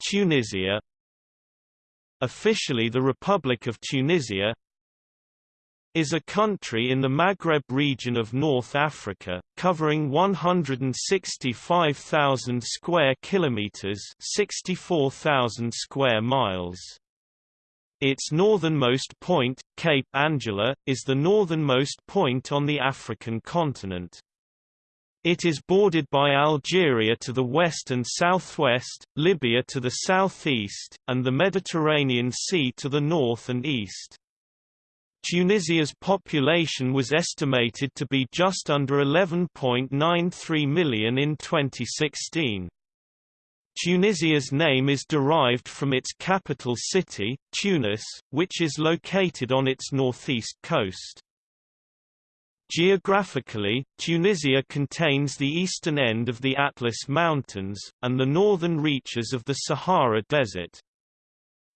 Tunisia Officially the Republic of Tunisia is a country in the Maghreb region of North Africa, covering 165,000 square kilometers, 64,000 square miles. Its northernmost point, Cape Angela, is the northernmost point on the African continent. It is bordered by Algeria to the west and southwest, Libya to the southeast, and the Mediterranean Sea to the north and east. Tunisia's population was estimated to be just under 11.93 million in 2016. Tunisia's name is derived from its capital city, Tunis, which is located on its northeast coast. Geographically, Tunisia contains the eastern end of the Atlas Mountains, and the northern reaches of the Sahara Desert.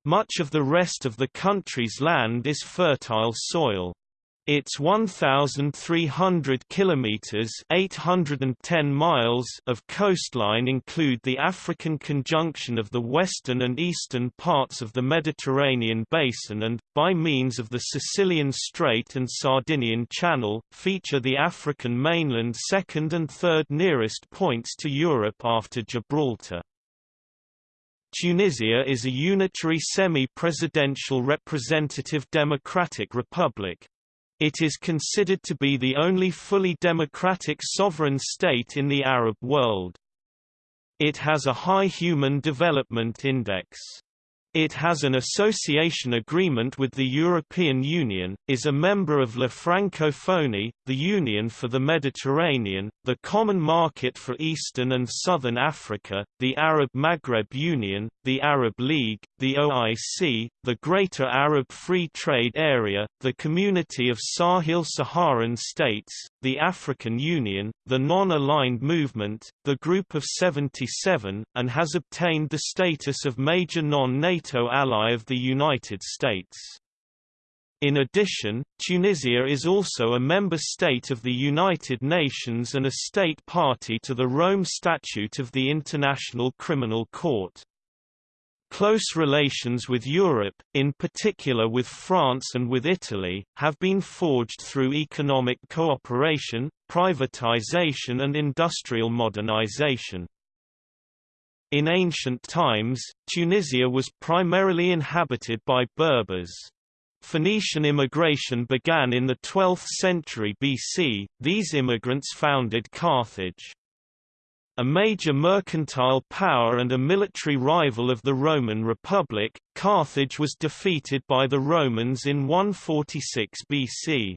Much of the rest of the country's land is fertile soil. Its 1,300 kilometers (810 miles) of coastline include the African conjunction of the western and eastern parts of the Mediterranean basin and, by means of the Sicilian Strait and Sardinian Channel, feature the African mainland second and third nearest points to Europe after Gibraltar. Tunisia is a unitary semi-presidential representative democratic republic. It is considered to be the only fully democratic sovereign state in the Arab world. It has a high Human Development Index. It has an association agreement with the European Union, is a member of La Francophonie, the Union for the Mediterranean, the Common Market for Eastern and Southern Africa, the Arab Maghreb Union, the Arab League, the OIC, the Greater Arab Free Trade Area, the Community of Sahel-Saharan States, the African Union, the Non-Aligned Movement, the Group of 77, and has obtained the status of major non-NATO ally of the United States. In addition, Tunisia is also a member state of the United Nations and a state party to the Rome Statute of the International Criminal Court. Close relations with Europe, in particular with France and with Italy, have been forged through economic cooperation, privatization and industrial modernization. In ancient times, Tunisia was primarily inhabited by Berbers. Phoenician immigration began in the 12th century BC, these immigrants founded Carthage. A major mercantile power and a military rival of the Roman Republic, Carthage was defeated by the Romans in 146 BC.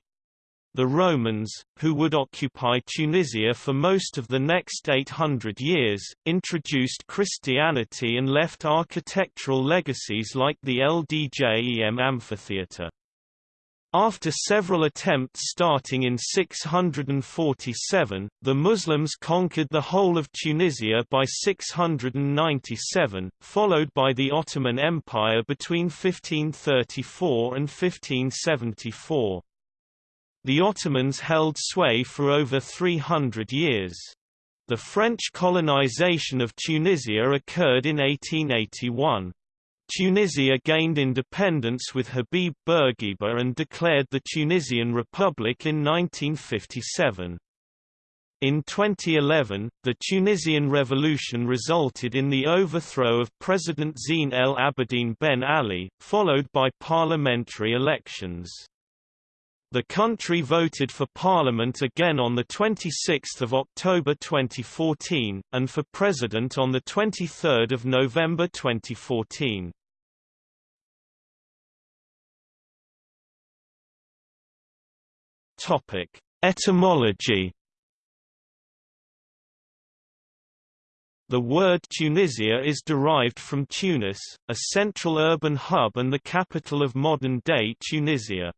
The Romans, who would occupy Tunisia for most of the next 800 years, introduced Christianity and left architectural legacies like the El Djem amphitheatre. After several attempts starting in 647, the Muslims conquered the whole of Tunisia by 697, followed by the Ottoman Empire between 1534 and 1574. The Ottomans held sway for over 300 years. The French colonization of Tunisia occurred in 1881. Tunisia gained independence with Habib Bourguiba and declared the Tunisian Republic in 1957. In 2011, the Tunisian revolution resulted in the overthrow of President Zine El Abidine Ben Ali, followed by parliamentary elections. The country voted for parliament again on 26 October 2014, and for president on 23 November 2014. Etymology The word Tunisia is derived from Tunis, a central urban hub and the capital of modern-day Tunisia.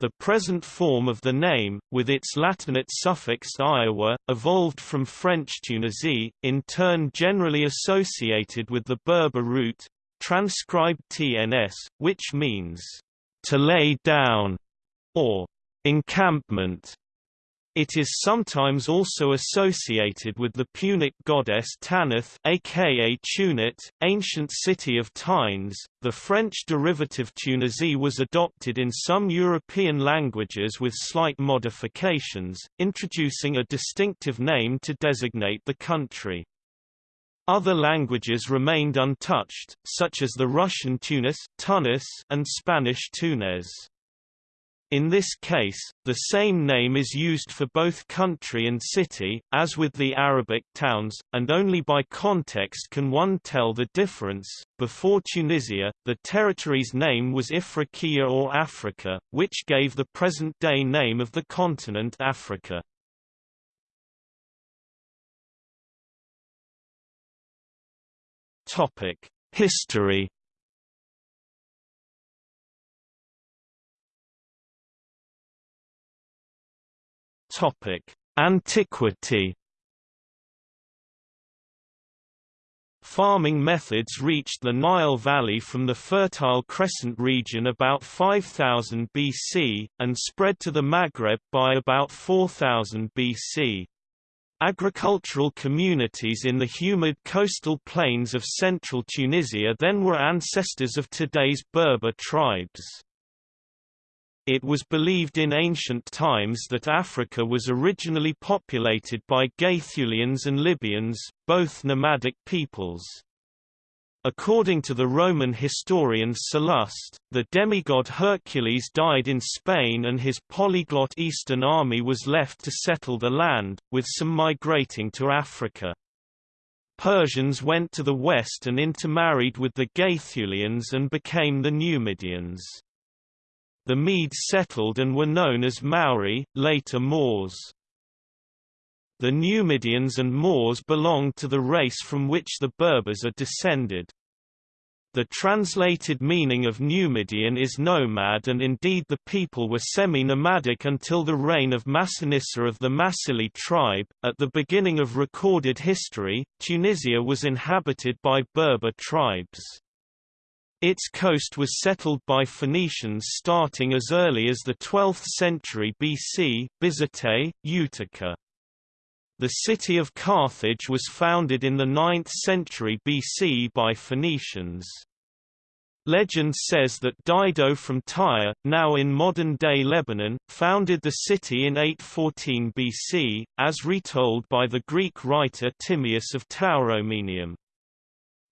The present form of the name, with its Latinate suffix -ia, evolved from French Tunisie, in turn generally associated with the Berber root, transcribed TNS, which means, to lay down, or encampment. It is sometimes also associated with the Punic goddess Tanith aka Tunit, ancient city of Tynes. The French derivative Tunisie was adopted in some European languages with slight modifications, introducing a distinctive name to designate the country. Other languages remained untouched, such as the Russian Tunis, and Spanish Túnez. In this case, the same name is used for both country and city, as with the Arabic towns, and only by context can one tell the difference. Before Tunisia, the territory's name was Ifriqiya or Africa, which gave the present-day name of the continent Africa. Topic: History Topic: Antiquity. Farming methods reached the Nile Valley from the Fertile Crescent region about 5000 BC, and spread to the Maghreb by about 4000 BC. Agricultural communities in the humid coastal plains of central Tunisia then were ancestors of today's Berber tribes. It was believed in ancient times that Africa was originally populated by Gaetulians and Libyans, both nomadic peoples. According to the Roman historian Sallust, the demigod Hercules died in Spain and his polyglot eastern army was left to settle the land, with some migrating to Africa. Persians went to the west and intermarried with the Gaetulians and became the Numidians. The Medes settled and were known as Mauri, later Moors. The Numidians and Moors belonged to the race from which the Berbers are descended. The translated meaning of Numidian is nomad and indeed the people were semi-nomadic until the reign of Massinissa of the Massili tribe. At the beginning of recorded history, Tunisia was inhabited by Berber tribes. Its coast was settled by Phoenicians starting as early as the 12th century BC Bizerte, Utica. The city of Carthage was founded in the 9th century BC by Phoenicians. Legend says that Dido from Tyre, now in modern-day Lebanon, founded the city in 814 BC, as retold by the Greek writer Timaeus of Tauromenium.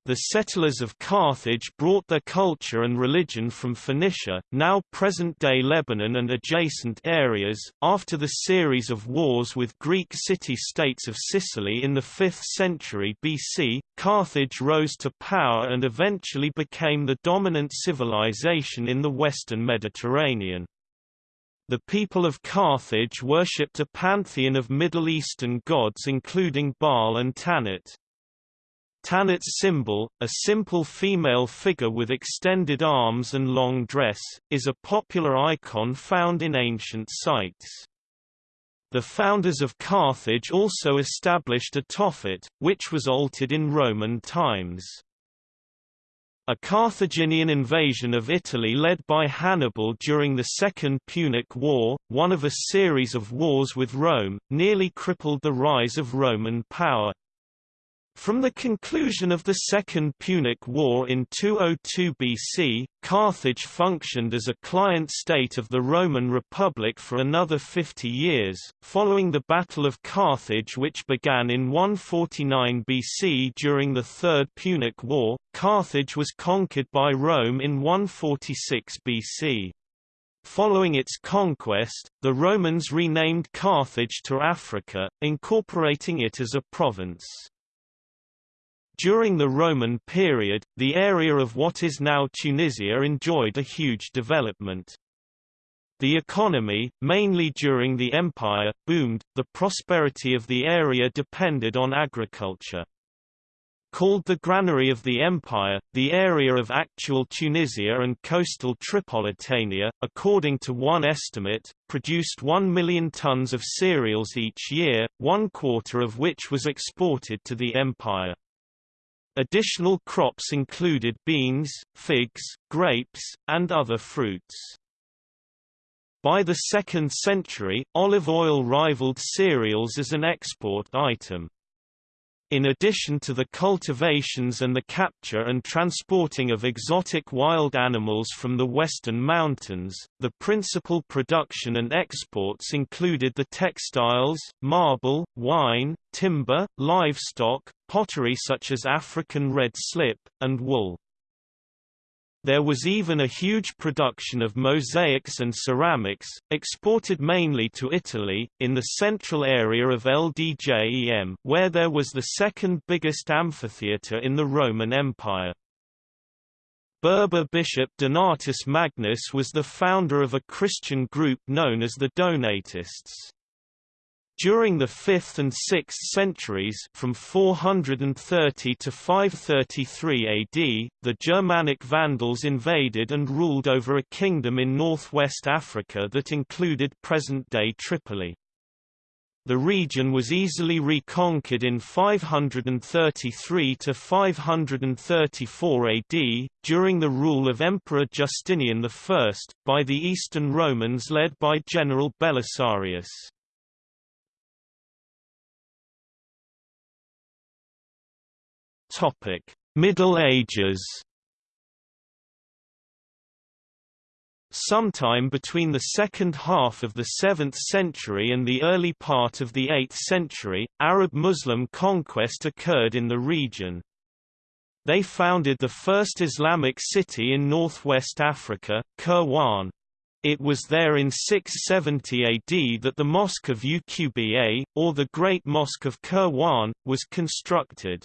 The settlers of Carthage brought their culture and religion from Phoenicia, now present-day Lebanon and adjacent areas. After the series of wars with Greek city-states of Sicily in the 5th century BC, Carthage rose to power and eventually became the dominant civilization in the western Mediterranean. The people of Carthage worshipped a pantheon of Middle Eastern gods including Baal and Tanit. Tanit's symbol, a simple female figure with extended arms and long dress, is a popular icon found in ancient sites. The founders of Carthage also established a Tophet, which was altered in Roman times. A Carthaginian invasion of Italy led by Hannibal during the Second Punic War, one of a series of wars with Rome, nearly crippled the rise of Roman power. From the conclusion of the Second Punic War in 202 BC, Carthage functioned as a client state of the Roman Republic for another 50 years. Following the Battle of Carthage, which began in 149 BC during the Third Punic War, Carthage was conquered by Rome in 146 BC. Following its conquest, the Romans renamed Carthage to Africa, incorporating it as a province. During the Roman period, the area of what is now Tunisia enjoyed a huge development. The economy, mainly during the empire, boomed, the prosperity of the area depended on agriculture. Called the granary of the empire, the area of actual Tunisia and coastal Tripolitania, according to one estimate, produced 1 million tons of cereals each year, one quarter of which was exported to the empire. Additional crops included beans, figs, grapes, and other fruits. By the 2nd century, olive oil rivaled cereals as an export item. In addition to the cultivations and the capture and transporting of exotic wild animals from the western mountains, the principal production and exports included the textiles, marble, wine, timber, livestock, pottery such as African red slip, and wool. There was even a huge production of mosaics and ceramics, exported mainly to Italy, in the central area of El Djem where there was the second biggest amphitheatre in the Roman Empire. Berber bishop Donatus Magnus was the founder of a Christian group known as the Donatists. During the 5th and 6th centuries from 430 to 533 AD, the Germanic Vandals invaded and ruled over a kingdom in northwest Africa that included present-day Tripoli. The region was easily reconquered in 533 to 534 AD, during the rule of Emperor Justinian I, by the Eastern Romans led by General Belisarius. Topic: Middle Ages. Sometime between the second half of the 7th century and the early part of the 8th century, Arab-Muslim conquest occurred in the region. They founded the first Islamic city in northwest Africa, Kairouan. It was there in 670 AD that the Mosque of Uqba, or the Great Mosque of Kairouan, was constructed.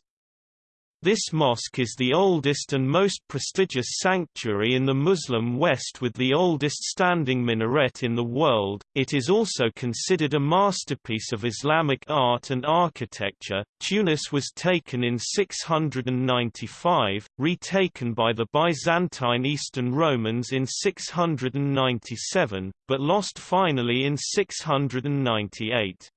This mosque is the oldest and most prestigious sanctuary in the Muslim West with the oldest standing minaret in the world. It is also considered a masterpiece of Islamic art and architecture. Tunis was taken in 695, retaken by the Byzantine Eastern Romans in 697, but lost finally in 698.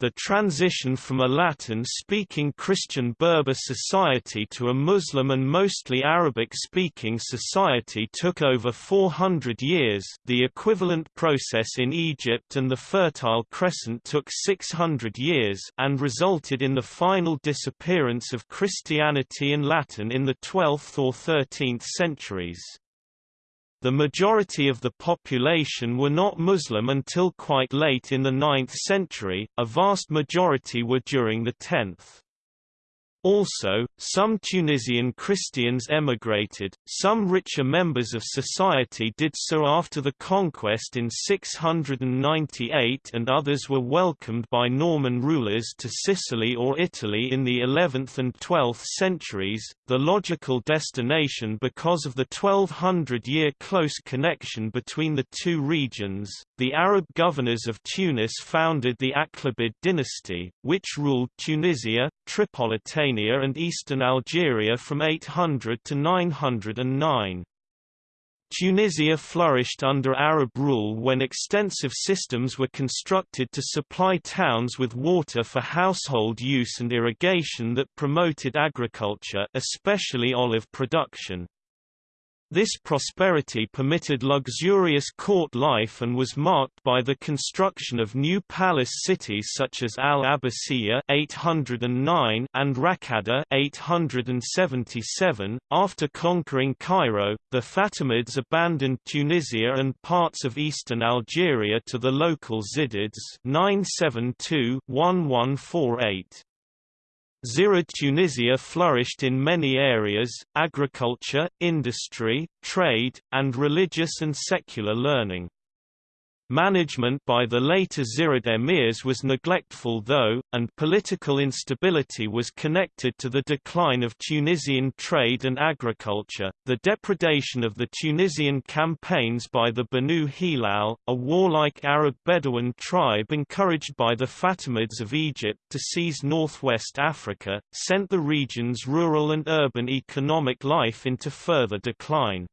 The transition from a Latin-speaking Christian Berber society to a Muslim and mostly Arabic-speaking society took over 400 years the equivalent process in Egypt and the Fertile Crescent took 600 years and resulted in the final disappearance of Christianity and Latin in the 12th or 13th centuries. The majority of the population were not Muslim until quite late in the 9th century, a vast majority were during the 10th. Also, some Tunisian Christians emigrated, some richer members of society did so after the conquest in 698 and others were welcomed by Norman rulers to Sicily or Italy in the 11th and 12th centuries, the logical destination because of the 1200-year close connection between the two regions. The Arab governors of Tunis founded the Aghlabid dynasty, which ruled Tunisia, Tripolitania and eastern Algeria from 800 to 909. Tunisia flourished under Arab rule when extensive systems were constructed to supply towns with water for household use and irrigation that promoted agriculture especially olive production. This prosperity permitted luxurious court life and was marked by the construction of new palace cities such as Al-Abbasiyya (809) and Raqqada (877). After conquering Cairo, the Fatimids abandoned Tunisia and parts of eastern Algeria to the local Zirids (972–1148). Zirid Tunisia flourished in many areas, agriculture, industry, trade, and religious and secular learning. Management by the later Zirid emirs was neglectful though, and political instability was connected to the decline of Tunisian trade and agriculture. The depredation of the Tunisian campaigns by the Banu Hilal, a warlike Arab Bedouin tribe encouraged by the Fatimids of Egypt to seize northwest Africa, sent the region's rural and urban economic life into further decline.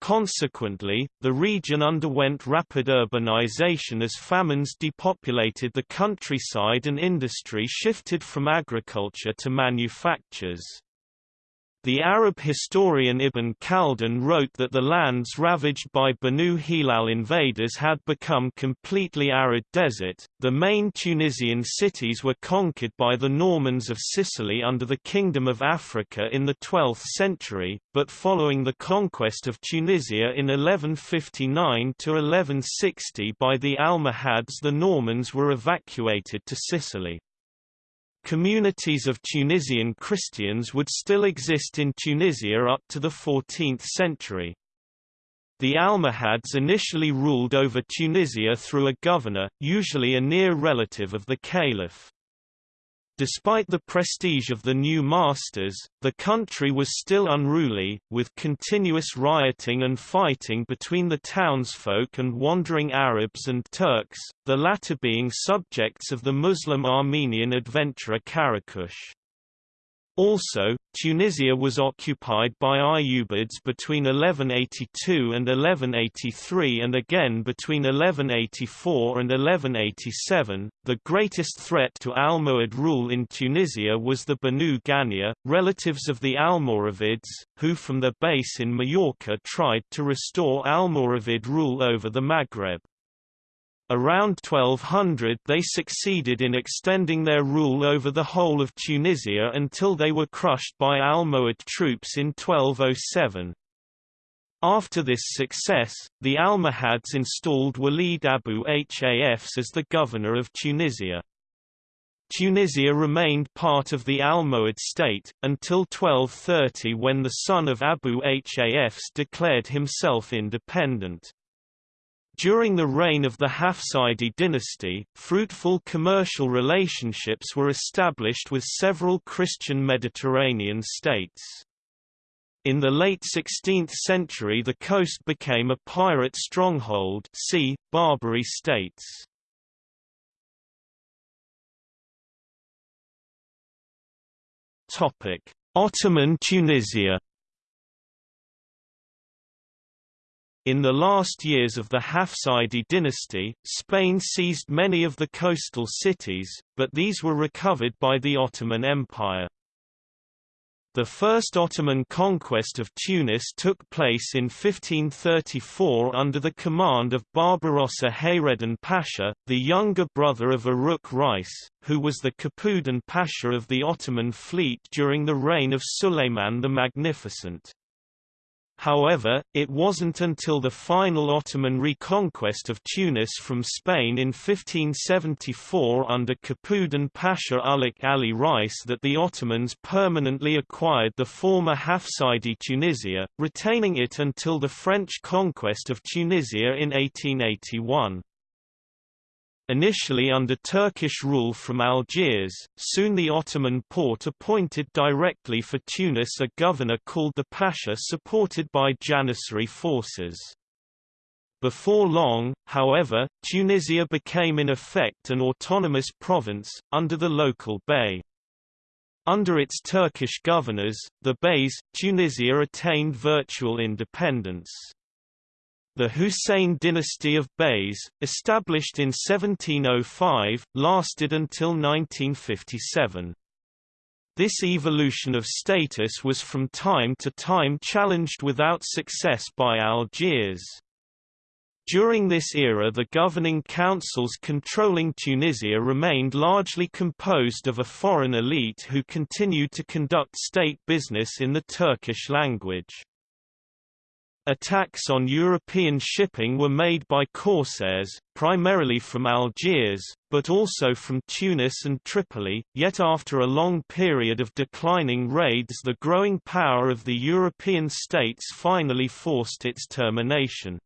Consequently, the region underwent rapid urbanization as famines depopulated the countryside and industry shifted from agriculture to manufactures. The Arab historian Ibn Khaldun wrote that the lands ravaged by Banu Hilal invaders had become completely arid desert. The main Tunisian cities were conquered by the Normans of Sicily under the Kingdom of Africa in the 12th century, but following the conquest of Tunisia in 1159 to 1160 by the Almohads the Normans were evacuated to Sicily. Communities of Tunisian Christians would still exist in Tunisia up to the 14th century. The Almohads initially ruled over Tunisia through a governor, usually a near relative of the caliph. Despite the prestige of the new masters, the country was still unruly, with continuous rioting and fighting between the townsfolk and wandering Arabs and Turks, the latter being subjects of the Muslim Armenian adventurer Karakush. Also, Tunisia was occupied by Ayyubids between 1182 and 1183 and again between 1184 and 1187. The greatest threat to Almohad rule in Tunisia was the Banu Ghania, relatives of the Almoravids, who from their base in Majorca tried to restore Almoravid rule over the Maghreb. Around 1200 they succeeded in extending their rule over the whole of Tunisia until they were crushed by Almohad troops in 1207. After this success, the Almohads installed Walid Abu Hafs as the governor of Tunisia. Tunisia remained part of the Almohad state, until 1230 when the son of Abu Hafs declared himself independent. During the reign of the Hafsidi dynasty, fruitful commercial relationships were established with several Christian Mediterranean states. In the late 16th century the coast became a pirate stronghold see, Barbary states. Ottoman Tunisia In the last years of the Hafsidi dynasty, Spain seized many of the coastal cities, but these were recovered by the Ottoman Empire. The first Ottoman conquest of Tunis took place in 1534 under the command of Barbarossa Hayreddin Pasha, the younger brother of Oruç Reis, who was the Kapudan Pasha of the Ottoman fleet during the reign of Suleiman the Magnificent. However, it wasn't until the final Ottoman reconquest of Tunis from Spain in 1574 under Kapudan Pasha Uluç Ali Reis that the Ottomans permanently acquired the former Hafsidi Tunisia, retaining it until the French conquest of Tunisia in 1881. Initially under Turkish rule from Algiers, soon the Ottoman Porte appointed directly for Tunis a governor called the Pasha supported by Janissary forces. Before long, however, Tunisia became in effect an autonomous province, under the local bey. Under its Turkish governors, the beys, Tunisia attained virtual independence. The Hussein dynasty of Beys, established in 1705, lasted until 1957. This evolution of status was from time to time challenged without success by Algiers. During this era the governing councils controlling Tunisia remained largely composed of a foreign elite who continued to conduct state business in the Turkish language. Attacks on European shipping were made by corsairs, primarily from Algiers, but also from Tunis and Tripoli, yet after a long period of declining raids the growing power of the European states finally forced its termination.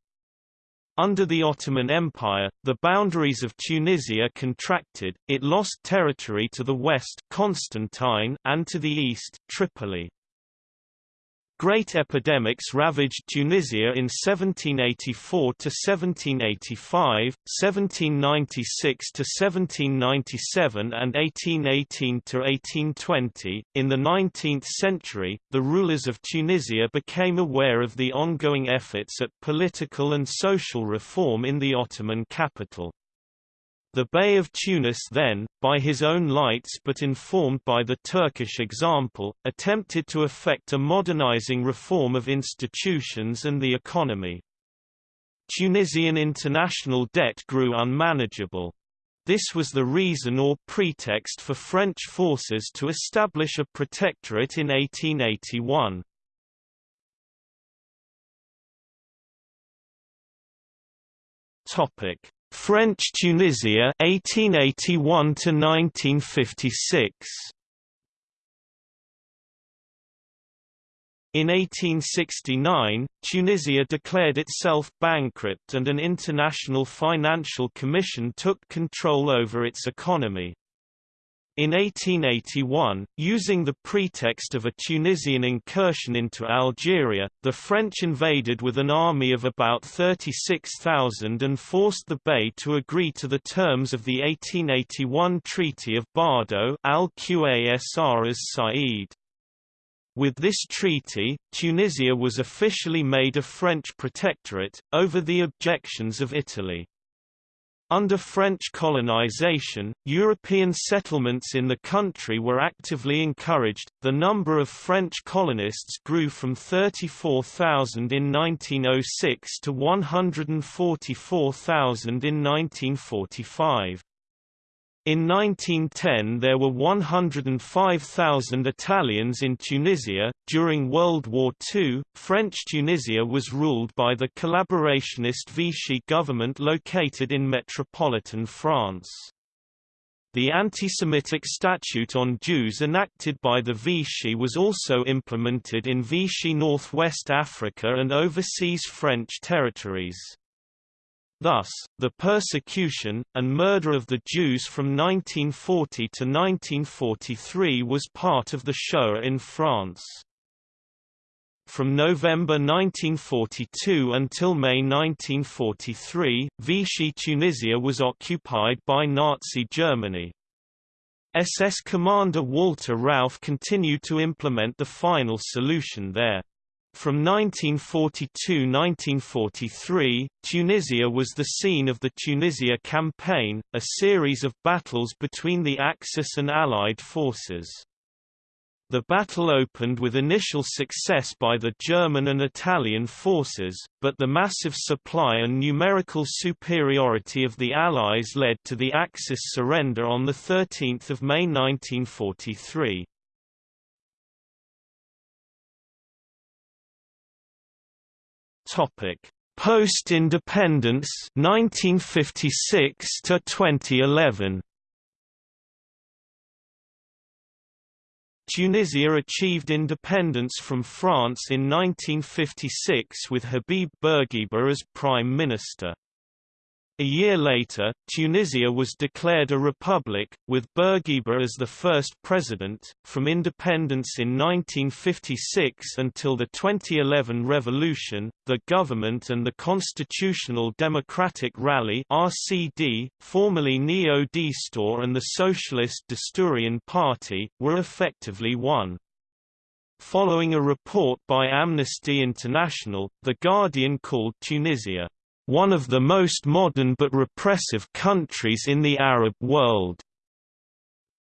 Under the Ottoman Empire, the boundaries of Tunisia contracted, it lost territory to the west Constantine and to the east Tripoli. Great epidemics ravaged Tunisia in 1784 to 1785, 1796 to 1797 and 1818 to 1820. In the 19th century, the rulers of Tunisia became aware of the ongoing efforts at political and social reform in the Ottoman capital. The Bey of Tunis then, by his own lights but informed by the Turkish example, attempted to effect a modernizing reform of institutions and the economy. Tunisian international debt grew unmanageable. This was the reason or pretext for French forces to establish a protectorate in 1881. Topic: French Tunisia 1881 to 1956 In 1869, Tunisia declared itself bankrupt and an international financial commission took control over its economy. In 1881, using the pretext of a Tunisian incursion into Algeria, the French invaded with an army of about 36,000 and forced the Bey to agree to the terms of the 1881 Treaty of Bardo al-Qasr as Said. With this treaty, Tunisia was officially made a French protectorate, over the objections of Italy. Under French colonization, European settlements in the country were actively encouraged. The number of French colonists grew from 34,000 in 1906 to 144,000 in 1945. In 1910 there were 105,000 Italians in Tunisia. During World War II, French Tunisia was ruled by the collaborationist Vichy government located in metropolitan France. The anti-Semitic statute on Jews enacted by the Vichy was also implemented in Vichy Northwest Africa and overseas French territories. Thus, the persecution, and murder of the Jews from 1940 to 1943 was part of the Shoah in France. From November 1942 until May 1943, Vichy Tunisia was occupied by Nazi Germany. SS commander Walter Rauff continued to implement the final solution there. From 1942–1943, Tunisia was the scene of the Tunisia Campaign, a series of battles between the Axis and Allied forces. The battle opened with initial success by the German and Italian forces, but the massive supply and numerical superiority of the Allies led to the Axis surrender on 13 May 1943. Topic: Post-independence 1956 to 2011. Tunisia achieved independence from France in 1956 with Habib Bourguiba as prime minister. A year later, Tunisia was declared a republic, with Bourguiba as the first president. From independence in 1956 until the 2011 revolution, the government and the Constitutional Democratic Rally (RCD), formerly Neo-Destour and the Socialist Destourian Party, were effectively one. Following a report by Amnesty International, The Guardian called Tunisia one of the most modern but repressive countries in the Arab world.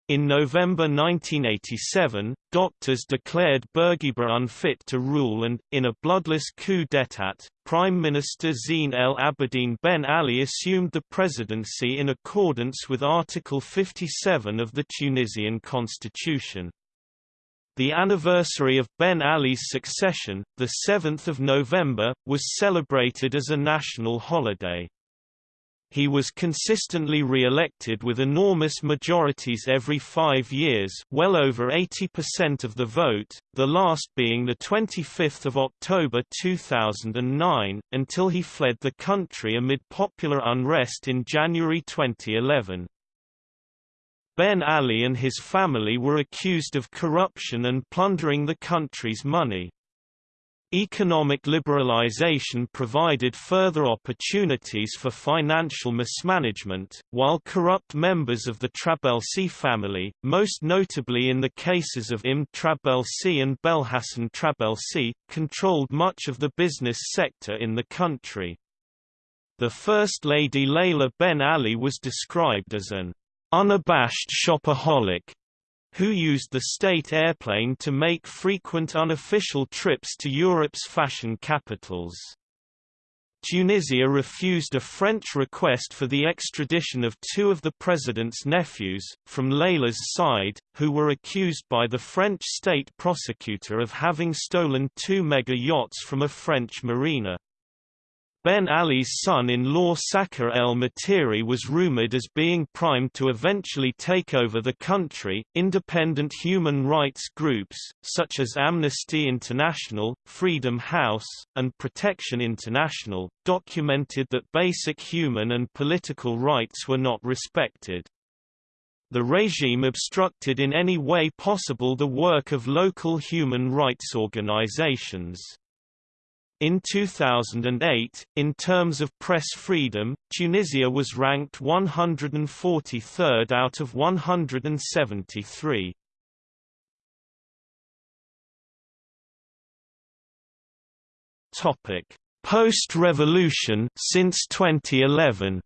In November 1987, doctors declared Bourguiba unfit to rule and, in a bloodless coup d'état, Prime Minister Zine El Abidine Ben Ali assumed the presidency in accordance with Article 57 of the Tunisian constitution. The anniversary of Ben Ali's succession, 7 November, was celebrated as a national holiday. He was consistently re-elected with enormous majorities every five years well over 80% of the vote, the last being 25 October 2009, until he fled the country amid popular unrest in January 2011. Ben Ali and his family were accused of corruption and plundering the country's money. Economic liberalization provided further opportunities for financial mismanagement, while corrupt members of the Trabelsi family, most notably in the cases of Im Trabelsi and Belhassen Trabelsi, controlled much of the business sector in the country. The First Lady Layla Ben Ali was described as an unabashed shopaholic who used the state airplane to make frequent unofficial trips to Europe's fashion capitals. Tunisia refused a French request for the extradition of two of the president's nephews, from Layla's side, who were accused by the French state prosecutor of having stolen two mega yachts from a French marina. Ben Ali's son-in-law Sakher El Materi was rumored as being primed to eventually take over the country. Independent human rights groups, such as Amnesty International, Freedom House, and Protection International, documented that basic human and political rights were not respected. The regime obstructed in any way possible the work of local human rights organizations. In 2008, in terms of press freedom, Tunisia was ranked 143rd out of 173. Topic: Post-revolution since 2011.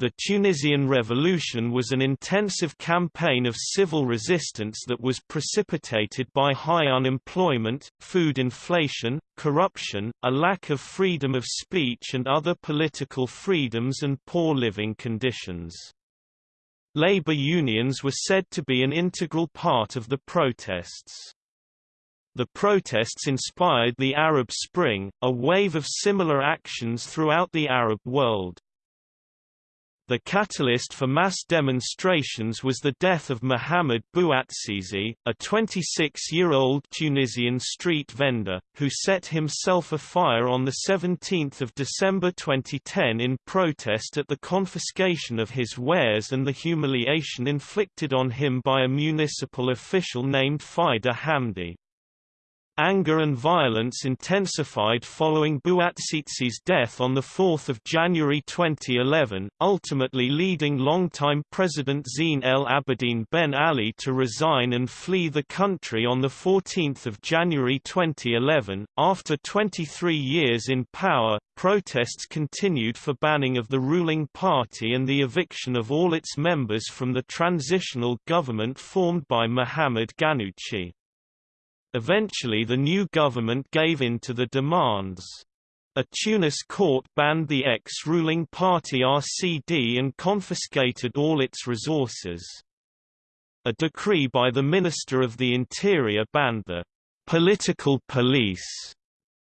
The Tunisian Revolution was an intensive campaign of civil resistance that was precipitated by high unemployment, food inflation, corruption, a lack of freedom of speech and other political freedoms and poor living conditions. Labor unions were said to be an integral part of the protests. The protests inspired the Arab Spring, a wave of similar actions throughout the Arab world. The catalyst for mass demonstrations was the death of Mohamed Bouazizi, a 26-year-old Tunisian street vendor, who set himself afire on 17 December 2010 in protest at the confiscation of his wares and the humiliation inflicted on him by a municipal official named Fida Hamdi. Anger and violence intensified following Bouazizi's death on 4 January 2011, ultimately leading longtime President Zine El Abidine Ben Ali to resign and flee the country on 14 January 2011. After 23 years in power, protests continued for banning of the ruling party and the eviction of all its members from the transitional government formed by Mohamed Ghannouchi. Eventually the new government gave in to the demands. A Tunis court banned the ex-ruling party RCD and confiscated all its resources. A decree by the Minister of the Interior banned the political police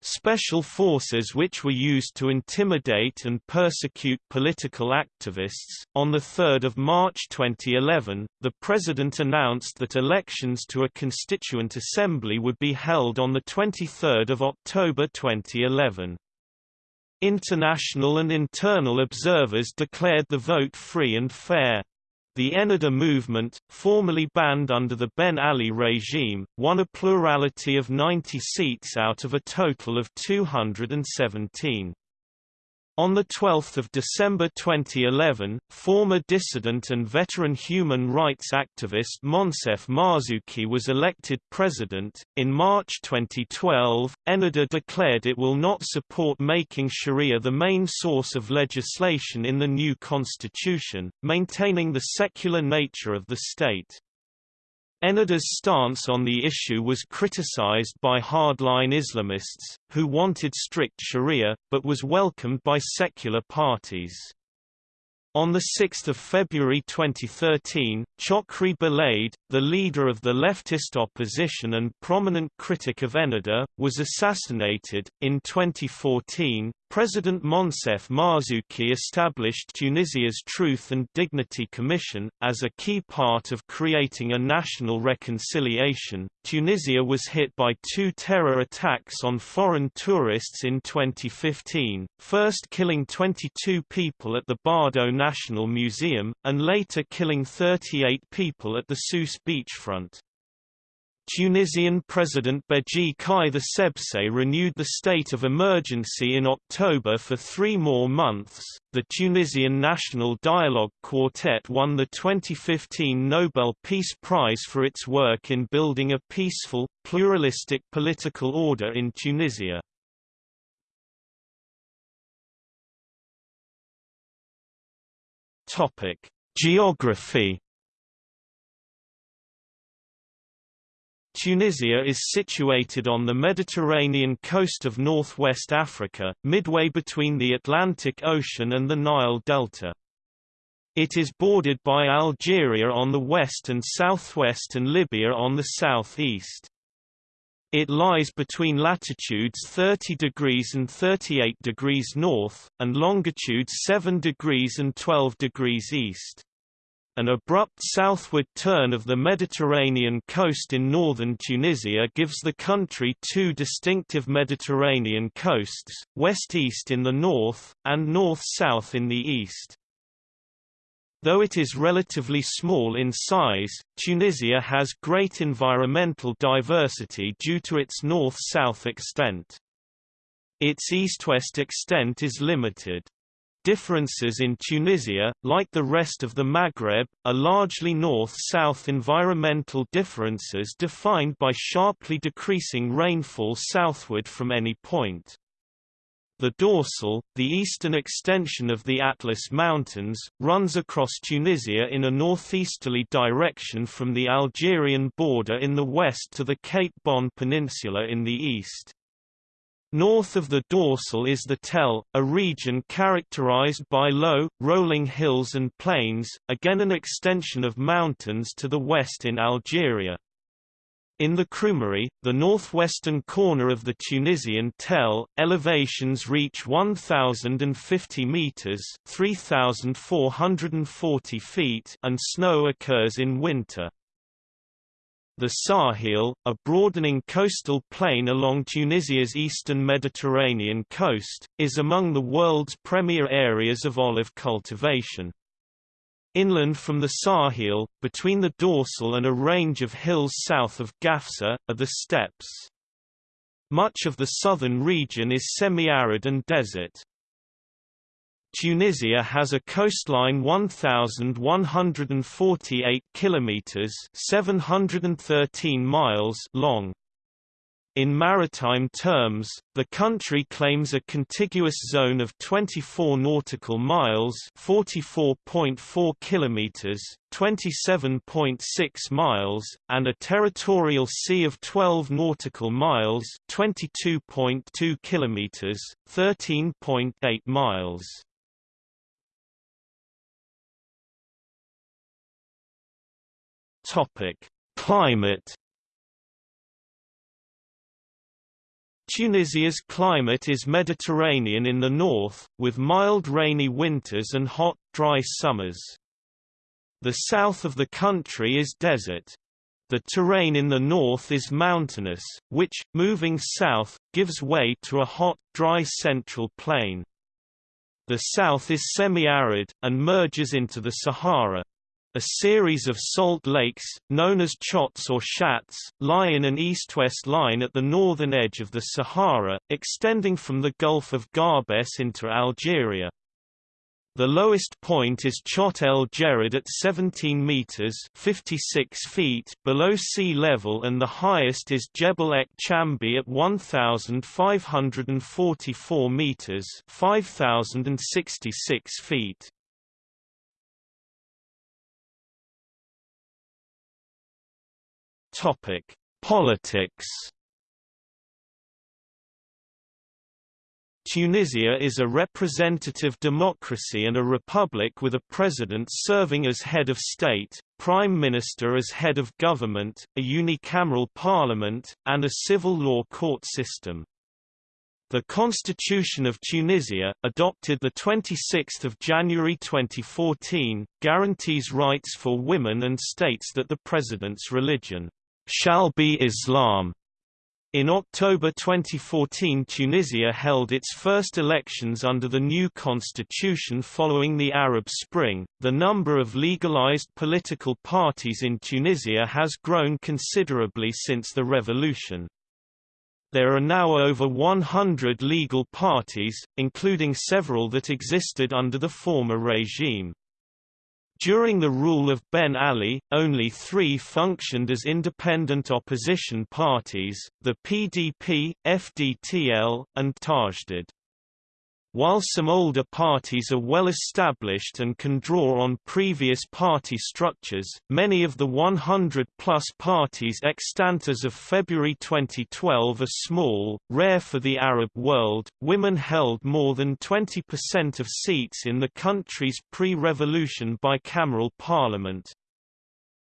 Special forces which were used to intimidate and persecute political activists. On 3 March 2011, the President announced that elections to a constituent assembly would be held on 23 October 2011. International and internal observers declared the vote free and fair. The Ennahda movement, formerly banned under the Ben Ali regime, won a plurality of 90 seats out of a total of 217. On 12 December 2011, former dissident and veteran human rights activist Moncef Marzouki was elected president. In March 2012, Ennahda declared it will not support making Sharia the main source of legislation in the new constitution, maintaining the secular nature of the state. Ennahda's stance on the issue was criticized by hardline Islamists, who wanted strict sharia, but was welcomed by secular parties. On 6 February 2013, Chokri Belaid, the leader of the leftist opposition and prominent critic of Ennahda, was assassinated. In 2014, President Moncef Marzouki established Tunisia's Truth and Dignity Commission, as a key part of creating a national reconciliation. Tunisia was hit by two terror attacks on foreign tourists in 2015, first killing 22 people at the Bardo National Museum, and later killing 38 people at the Sousse beachfront. Tunisian President Beji Kai the Sebse renewed the state of emergency in October for three more months. The Tunisian National Dialogue Quartet won the 2015 Nobel Peace Prize for its work in building a peaceful, pluralistic political order in Tunisia. Topic: Geography Tunisia is situated on the Mediterranean coast of northwest Africa, midway between the Atlantic Ocean and the Nile Delta. It is bordered by Algeria on the west and southwest and Libya on the southeast. It lies between latitudes 30 degrees and 38 degrees north, and longitudes 7 degrees and 12 degrees east. An abrupt southward turn of the Mediterranean coast in northern Tunisia gives the country two distinctive Mediterranean coasts, west-east in the north, and north-south in the east. Though it is relatively small in size, Tunisia has great environmental diversity due to its north-south extent. Its east-west extent is limited. Differences in Tunisia, like the rest of the Maghreb, are largely north-south environmental differences defined by sharply decreasing rainfall southward from any point. The dorsal, the eastern extension of the Atlas Mountains, runs across Tunisia in a northeasterly direction from the Algerian border in the west to the Cape Bon Peninsula in the east. North of the dorsal is the Tell, a region characterized by low, rolling hills and plains, again an extension of mountains to the west in Algeria. In the Krumari, the northwestern corner of the Tunisian Tell, elevations reach 1,050 meters (3,440 feet) and snow occurs in winter. The Sahel, a broadening coastal plain along Tunisia's eastern Mediterranean coast, is among the world's premier areas of olive cultivation. Inland from the Sahel, between the dorsal and a range of hills south of Gafsa, are the steppes. Much of the southern region is semi-arid and desert. Tunisia has a coastline 1148 kilometers, 713 miles long. In maritime terms, the country claims a contiguous zone of 24 nautical miles, 44.4 kilometers, 27.6 miles, and a territorial sea of 12 nautical miles, 22.2 kilometers, 13.8 miles. Topic: Climate Tunisia's climate is Mediterranean in the north, with mild rainy winters and hot, dry summers. The south of the country is desert. The terrain in the north is mountainous, which, moving south, gives way to a hot, dry central plain. The south is semi-arid, and merges into the Sahara. A series of salt lakes, known as chotts or chats, lie in an east-west line at the northern edge of the Sahara, extending from the Gulf of Gabès into Algeria. The lowest point is Chott el Djerid at 17 meters (56 feet) below sea level and the highest is Jebel ech Chambi at 1544 meters (5066 feet). Topic: Politics. Tunisia is a representative democracy and a republic with a president serving as head of state, prime minister as head of government, a unicameral parliament, and a civil law court system. The Constitution of Tunisia, adopted 26 January 2014, guarantees rights for women and states that the president's religion shall be Islam. In October 2014 Tunisia held its first elections under the new constitution following the Arab Spring. The number of legalized political parties in Tunisia has grown considerably since the revolution. There are now over 100 legal parties, including several that existed under the former regime. During the rule of Ben Ali, only three functioned as independent opposition parties, the PDP, FDTL, and Tajdid. While some older parties are well established and can draw on previous party structures, many of the 100-plus parties extant as of February 2012 are small, rare for the Arab world. Women held more than 20% of seats in the country's pre-revolution bicameral parliament,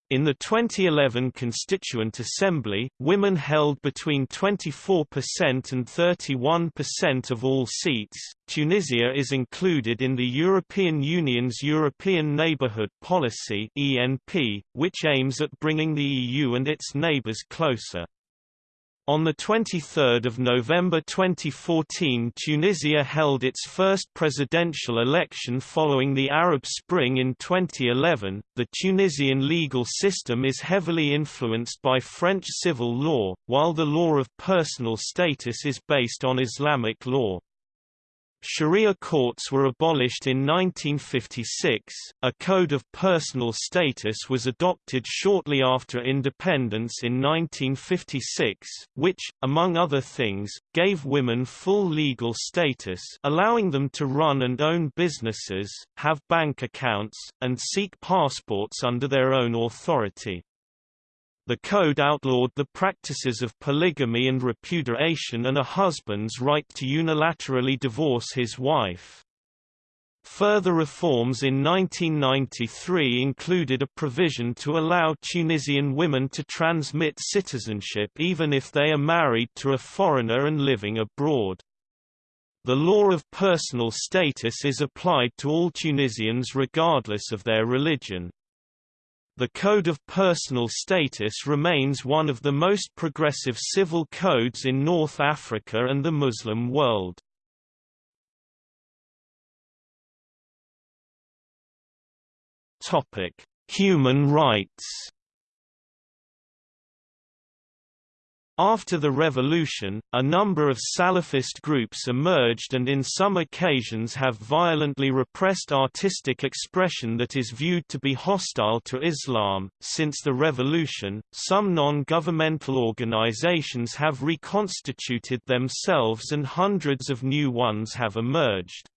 in the 2011 Constituent Assembly, women held between 24% and 31% of all seats. Tunisia is included in the European Union's European Neighbourhood Policy (ENP), which aims at bringing the EU and its neighbours closer. On 23 November 2014 Tunisia held its first presidential election following the Arab Spring in 2011. The Tunisian legal system is heavily influenced by French civil law, while the law of personal status is based on Islamic law. Sharia courts were abolished in 1956, a code of personal status was adopted shortly after independence in 1956, which, among other things, gave women full legal status allowing them to run and own businesses, have bank accounts, and seek passports under their own authority. The code outlawed the practices of polygamy and repudiation and a husband's right to unilaterally divorce his wife. Further reforms in 1993 included a provision to allow Tunisian women to transmit citizenship even if they are married to a foreigner and living abroad. The law of personal status is applied to all Tunisians regardless of their religion. The Code of Personal Status remains one of the most progressive civil codes in North Africa and the Muslim world. Human rights After the revolution, a number of Salafist groups emerged and in some occasions have violently repressed artistic expression that is viewed to be hostile to Islam. Since the revolution, some non-governmental organizations have reconstituted themselves and hundreds of new ones have emerged.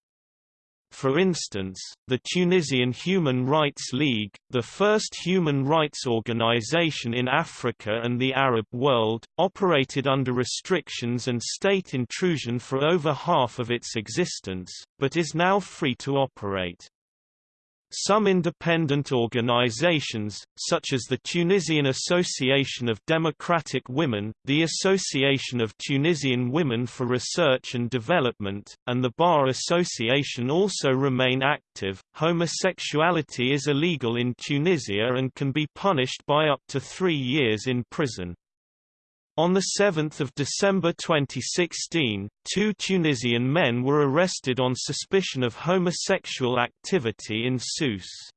For instance, the Tunisian Human Rights League, the first human rights organization in Africa and the Arab world, operated under restrictions and state intrusion for over half of its existence, but is now free to operate. Some independent organizations, such as the Tunisian Association of Democratic Women, the Association of Tunisian Women for Research and Development, and the Bar Association also remain active. Homosexuality is illegal in Tunisia and can be punished by up to three years in prison. On 7 December 2016, two Tunisian men were arrested on suspicion of homosexual activity in Sousse.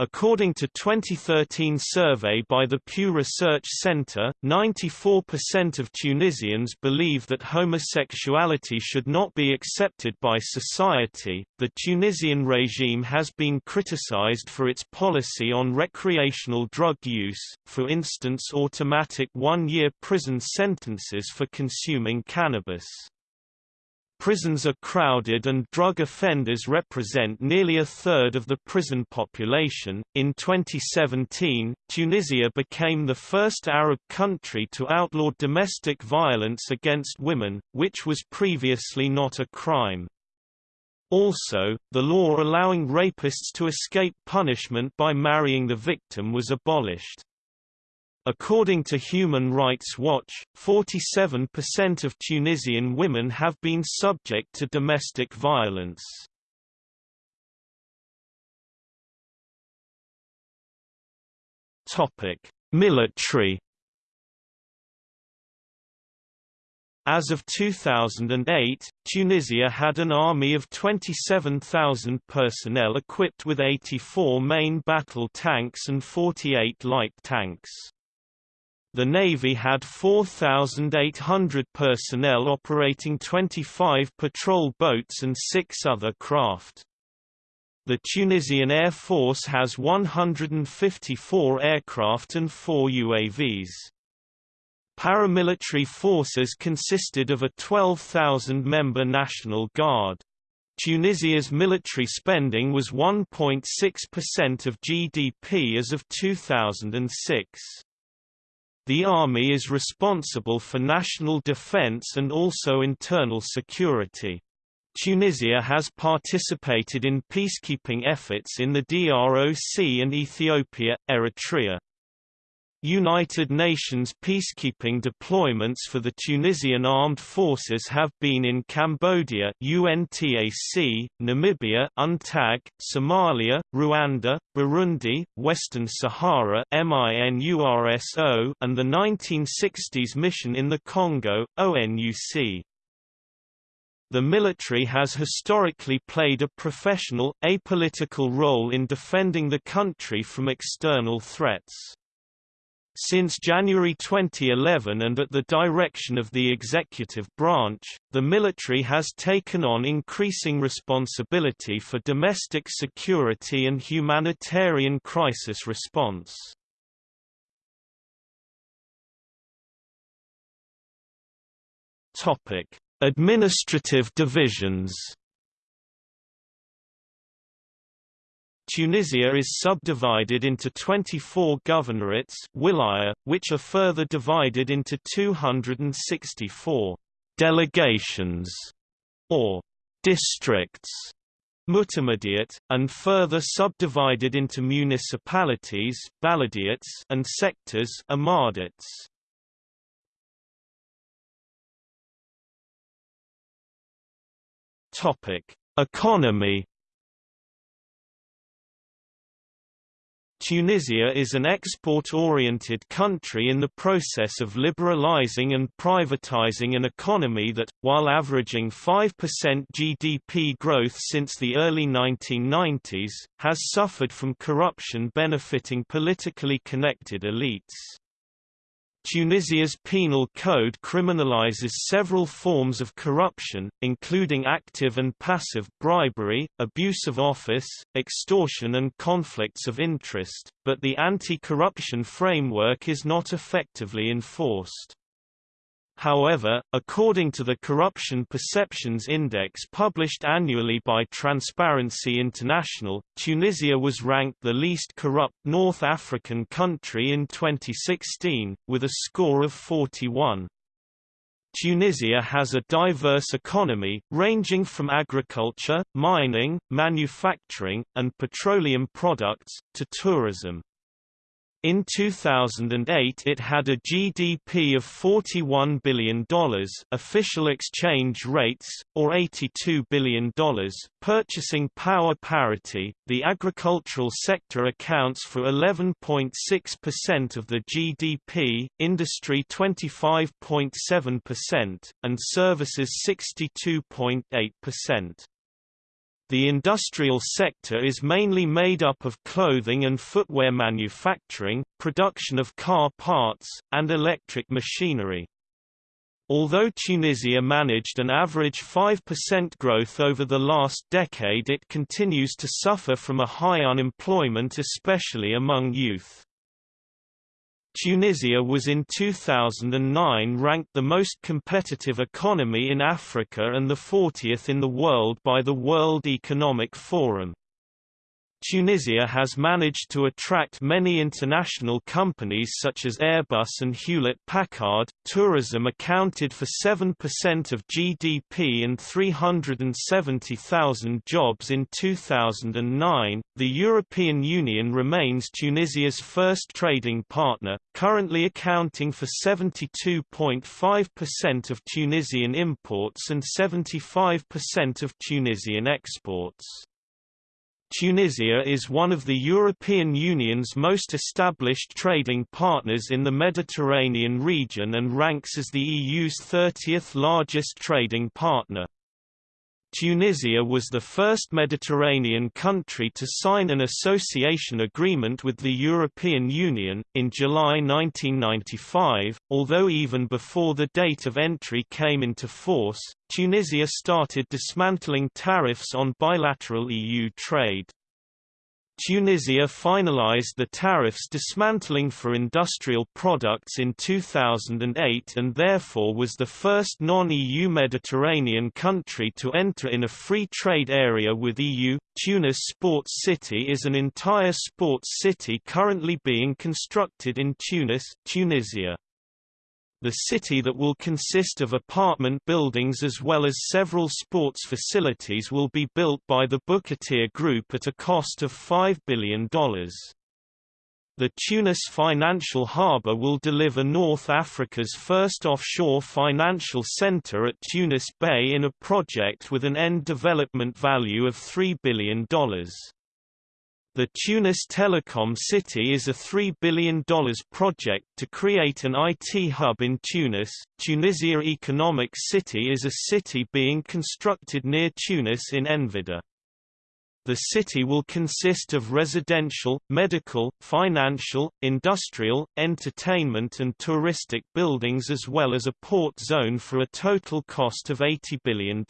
According to 2013 survey by the Pew Research Center, 94% of Tunisians believe that homosexuality should not be accepted by society. The Tunisian regime has been criticized for its policy on recreational drug use, for instance automatic one-year prison sentences for consuming cannabis. Prisons are crowded and drug offenders represent nearly a third of the prison population. In 2017, Tunisia became the first Arab country to outlaw domestic violence against women, which was previously not a crime. Also, the law allowing rapists to escape punishment by marrying the victim was abolished. According to Human Rights Watch, 47% of Tunisian women have been subject to domestic violence. Topic: Military As of 2008, Tunisia had an army of 27,000 personnel equipped with 84 main battle tanks and 48 light tanks. The Navy had 4,800 personnel operating 25 patrol boats and six other craft. The Tunisian Air Force has 154 aircraft and four UAVs. Paramilitary forces consisted of a 12,000-member National Guard. Tunisia's military spending was 1.6% of GDP as of 2006. The army is responsible for national defense and also internal security. Tunisia has participated in peacekeeping efforts in the DROC and Ethiopia, Eritrea. United Nations peacekeeping deployments for the Tunisian armed forces have been in Cambodia UNTAC, Namibia UNTAG, Somalia, Rwanda, Burundi, Western Sahara MINURSO, and the 1960s mission in the Congo, ONUC. The military has historically played a professional, apolitical role in defending the country from external threats. Since January 2011 and at the direction of the executive branch, the military has taken on increasing responsibility for domestic security and humanitarian crisis response. Administrative divisions Tunisia is subdivided into 24 governorates which are further divided into 264 delegations or districts Mutamadiyat, and further subdivided into municipalities and sectors Topic: Economy Tunisia is an export-oriented country in the process of liberalizing and privatizing an economy that, while averaging 5% GDP growth since the early 1990s, has suffered from corruption benefiting politically connected elites. Tunisia's penal code criminalizes several forms of corruption, including active and passive bribery, abuse of office, extortion and conflicts of interest, but the anti-corruption framework is not effectively enforced. However, according to the Corruption Perceptions Index published annually by Transparency International, Tunisia was ranked the least corrupt North African country in 2016, with a score of 41. Tunisia has a diverse economy, ranging from agriculture, mining, manufacturing, and petroleum products, to tourism. In 2008 it had a GDP of $41 billion official exchange rates, or $82 billion purchasing power parity. The agricultural sector accounts for 11.6% of the GDP, industry 25.7%, and services 62.8%. The industrial sector is mainly made up of clothing and footwear manufacturing, production of car parts, and electric machinery. Although Tunisia managed an average 5% growth over the last decade it continues to suffer from a high unemployment especially among youth. Tunisia was in 2009 ranked the most competitive economy in Africa and the 40th in the world by the World Economic Forum. Tunisia has managed to attract many international companies such as Airbus and Hewlett-Packard. Tourism accounted for 7% of GDP and 370,000 jobs in 2009. The European Union remains Tunisia's first trading partner, currently accounting for 72.5% of Tunisian imports and 75% of Tunisian exports. Tunisia is one of the European Union's most established trading partners in the Mediterranean region and ranks as the EU's 30th largest trading partner. Tunisia was the first Mediterranean country to sign an association agreement with the European Union, in July 1995, although even before the date of entry came into force, Tunisia started dismantling tariffs on bilateral EU trade. Tunisia finalized the tariffs dismantling for industrial products in 2008 and therefore was the first non-EU Mediterranean country to enter in a free trade area with EU. Tunis Sports City is an entire sports city currently being constructed in Tunis, Tunisia. The city that will consist of apartment buildings as well as several sports facilities will be built by the Bukhatir Group at a cost of $5 billion. The Tunis Financial Harbour will deliver North Africa's first offshore financial centre at Tunis Bay in a project with an end development value of $3 billion. The Tunis Telecom City is a $3 billion project to create an IT hub in Tunis. Tunisia Economic City is a city being constructed near Tunis in Enfidha. The city will consist of residential, medical, financial, industrial, entertainment and touristic buildings as well as a port zone for a total cost of $80 billion.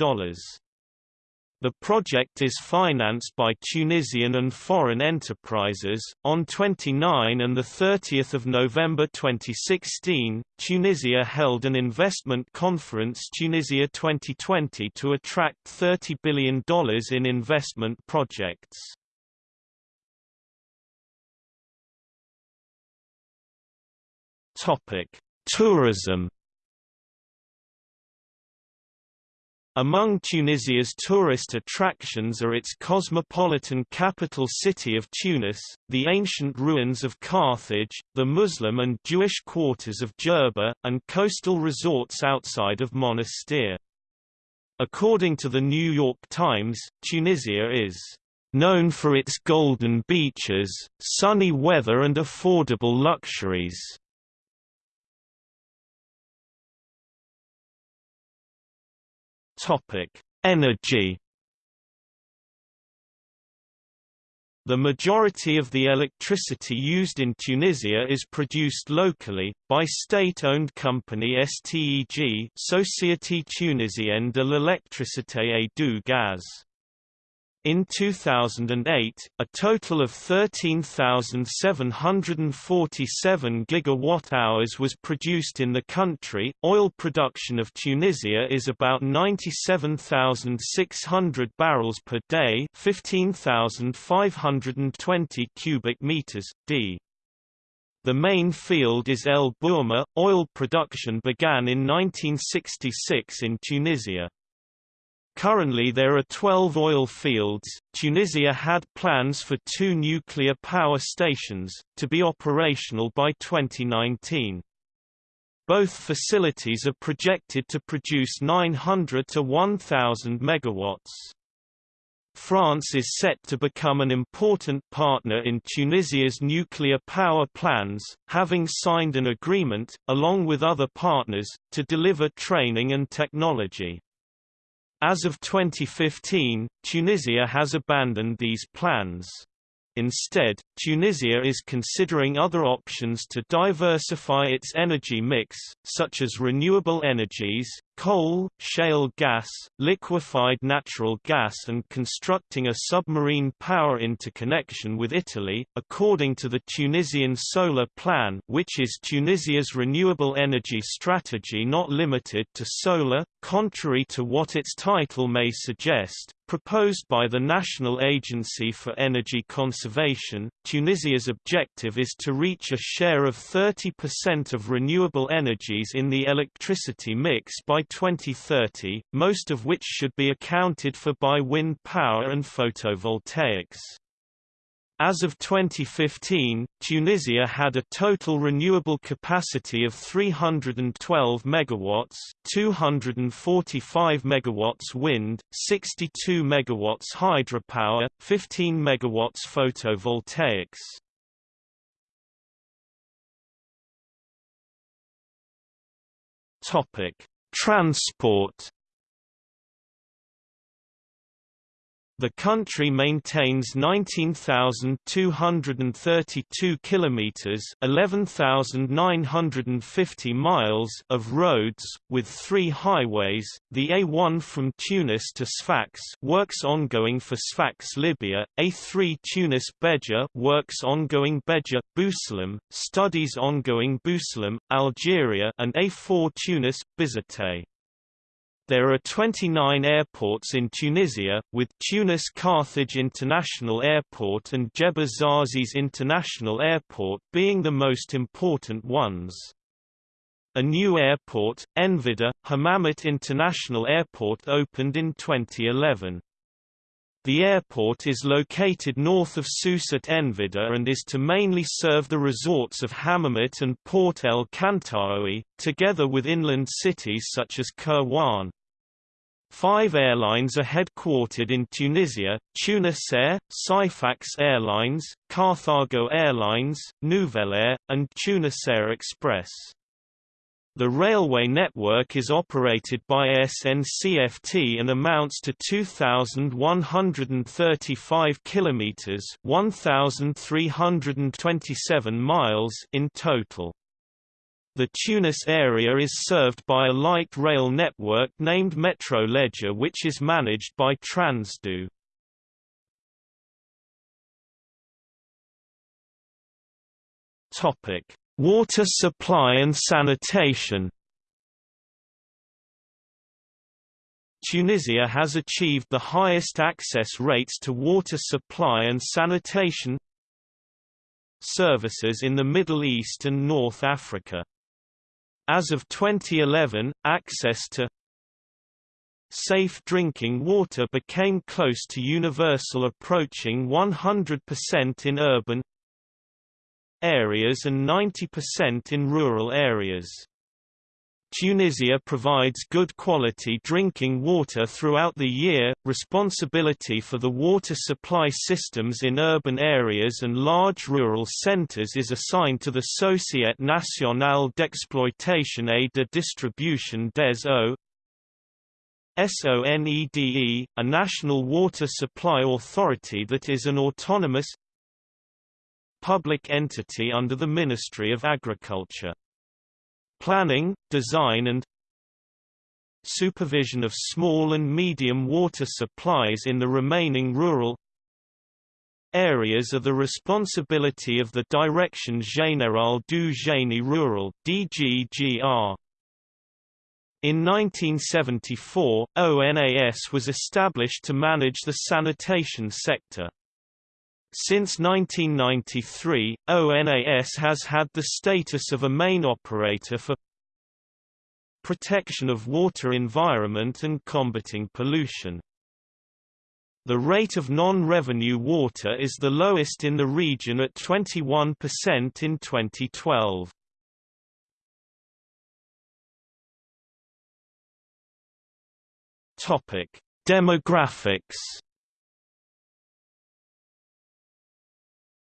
The project is financed by Tunisian and foreign enterprises. On 29 and 30 November 2016, Tunisia held an investment conference Tunisia 2020 to attract $30 billion in investment projects. Topic: Tourism Among Tunisia's tourist attractions are its cosmopolitan capital city of Tunis, the ancient ruins of Carthage, the Muslim and Jewish quarters of Jerba, and coastal resorts outside of Monastir. According to the New York Times, Tunisia is known for its golden beaches, sunny weather and affordable luxuries. Topic: Energy. The majority of the electricity used in Tunisia is produced locally, by state-owned company STEG Société Tunisienne de l'électricité et du gaz. In 2008, a total of 13,747 gigawatt-hours was produced in the country. Oil production of Tunisia is about 97,600 barrels per day, 15,520 cubic meters d. The main field is El Borma. Oil production began in 1966 in Tunisia. Currently there are 12 oil fields. Tunisia had plans for two nuclear power stations, to be operational by 2019. Both facilities are projected to produce 900 to 1,000 megawatts. France is set to become an important partner in Tunisia's nuclear power plans, having signed an agreement, along with other partners, to deliver training and technology. As of 2015, Tunisia has abandoned these plans. Instead, Tunisia is considering other options to diversify its energy mix, such as renewable energies, coal, shale gas, liquefied natural gas and constructing a submarine power interconnection with Italy, according to the Tunisian Solar Plan which is Tunisia's renewable energy strategy not limited to solar, contrary to what its title may suggest, proposed by the National Agency for Energy Conservation. Tunisia's objective is to reach a share of 30% of renewable energies in the electricity mix by 2030, most of which should be accounted for by wind power and photovoltaics. As of 2015, Tunisia had a total renewable capacity of 312 megawatts, 245 megawatts wind, 62 megawatts hydropower, 15 megawatts photovoltaics. Topic: Transport The country maintains 19,232 kilometers, 11,950 miles of roads with 3 highways. The A1 from Tunis to Sfax works ongoing for Sfax, Libya, A3 Tunis Beja works ongoing Beja Bou Salem, studies ongoing Bou Salem, Algeria, and A4 Tunis Bizerte. There are 29 airports in Tunisia, with Tunis Carthage International Airport and Djerba Zarzis International Airport being the most important ones. A new airport, Enfidha, Hammamet International Airport opened in 2011. The airport is located north of Sousse at Enfidha and is to mainly serve the resorts of Hammamet and Port El Kantaoui, together with inland cities such as Kairouan. Five airlines are headquartered in Tunisia, Tunisair, Syphax Airlines, Carthago Airlines, Nouvelair, and Tunisair Express. The railway network is operated by SNCFT and amounts to 2135 kilometers, 1327 miles in total. The Tunis area is served by a light rail network named Metro léger which is managed by Transdev. Topic: Water supply and sanitation. Tunisia has achieved the highest access rates to water supply and sanitation services in the Middle East and North Africa. As of 2011, access to safe drinking water became close to universal approaching 100% in urban areas and 90% in rural areas. Tunisia provides good quality drinking water throughout the year. Responsibility for the water supply systems in urban areas and large rural centers is assigned to the Société Nationale d'Exploitation et de Distribution des Eaux. SONEDE, a national water supply authority that is an autonomous public entity under the Ministry of Agriculture planning, design and supervision of small and medium water supplies in the remaining rural areas are the responsibility of the Direction Générale du Génie Rural DGGR. In 1974, ONAS was established to manage the sanitation sector. Since 1993, ONAS has had the status of a main operator for protection of water environment and combating pollution. The rate of non-revenue water is the lowest in the region at 21% in 2012. Topic: Demographics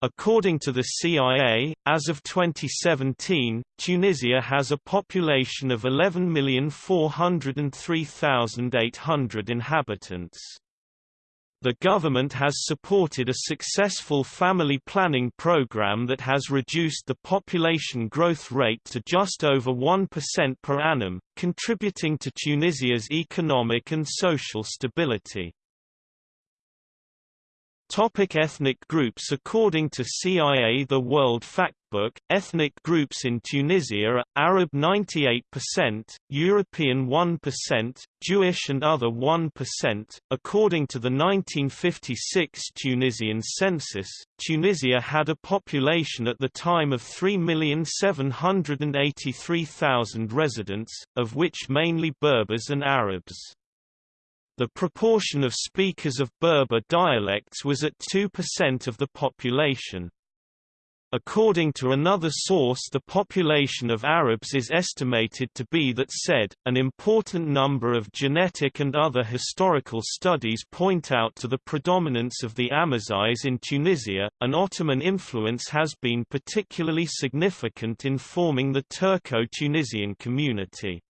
According to the CIA, as of 2017, Tunisia has a population of 11,403,800 inhabitants. The government has supported a successful family planning program that has reduced the population growth rate to just over 1% per annum, contributing to Tunisia's economic and social stability. Topic ethnic groups According to CIA The World Factbook, ethnic groups in Tunisia are, Arab 98%, European 1%, Jewish and other 1%. According to the 1956 Tunisian census, Tunisia had a population at the time of 3,783,000 residents, of which mainly Berbers and Arabs. The proportion of speakers of Berber dialects was at 2% of the population. According to another source the population of Arabs is estimated to be that said, an important number of genetic and other historical studies point out to the predominance of the Amazighs in Tunisia, an Ottoman influence has been particularly significant in forming the Turco-Tunisian community.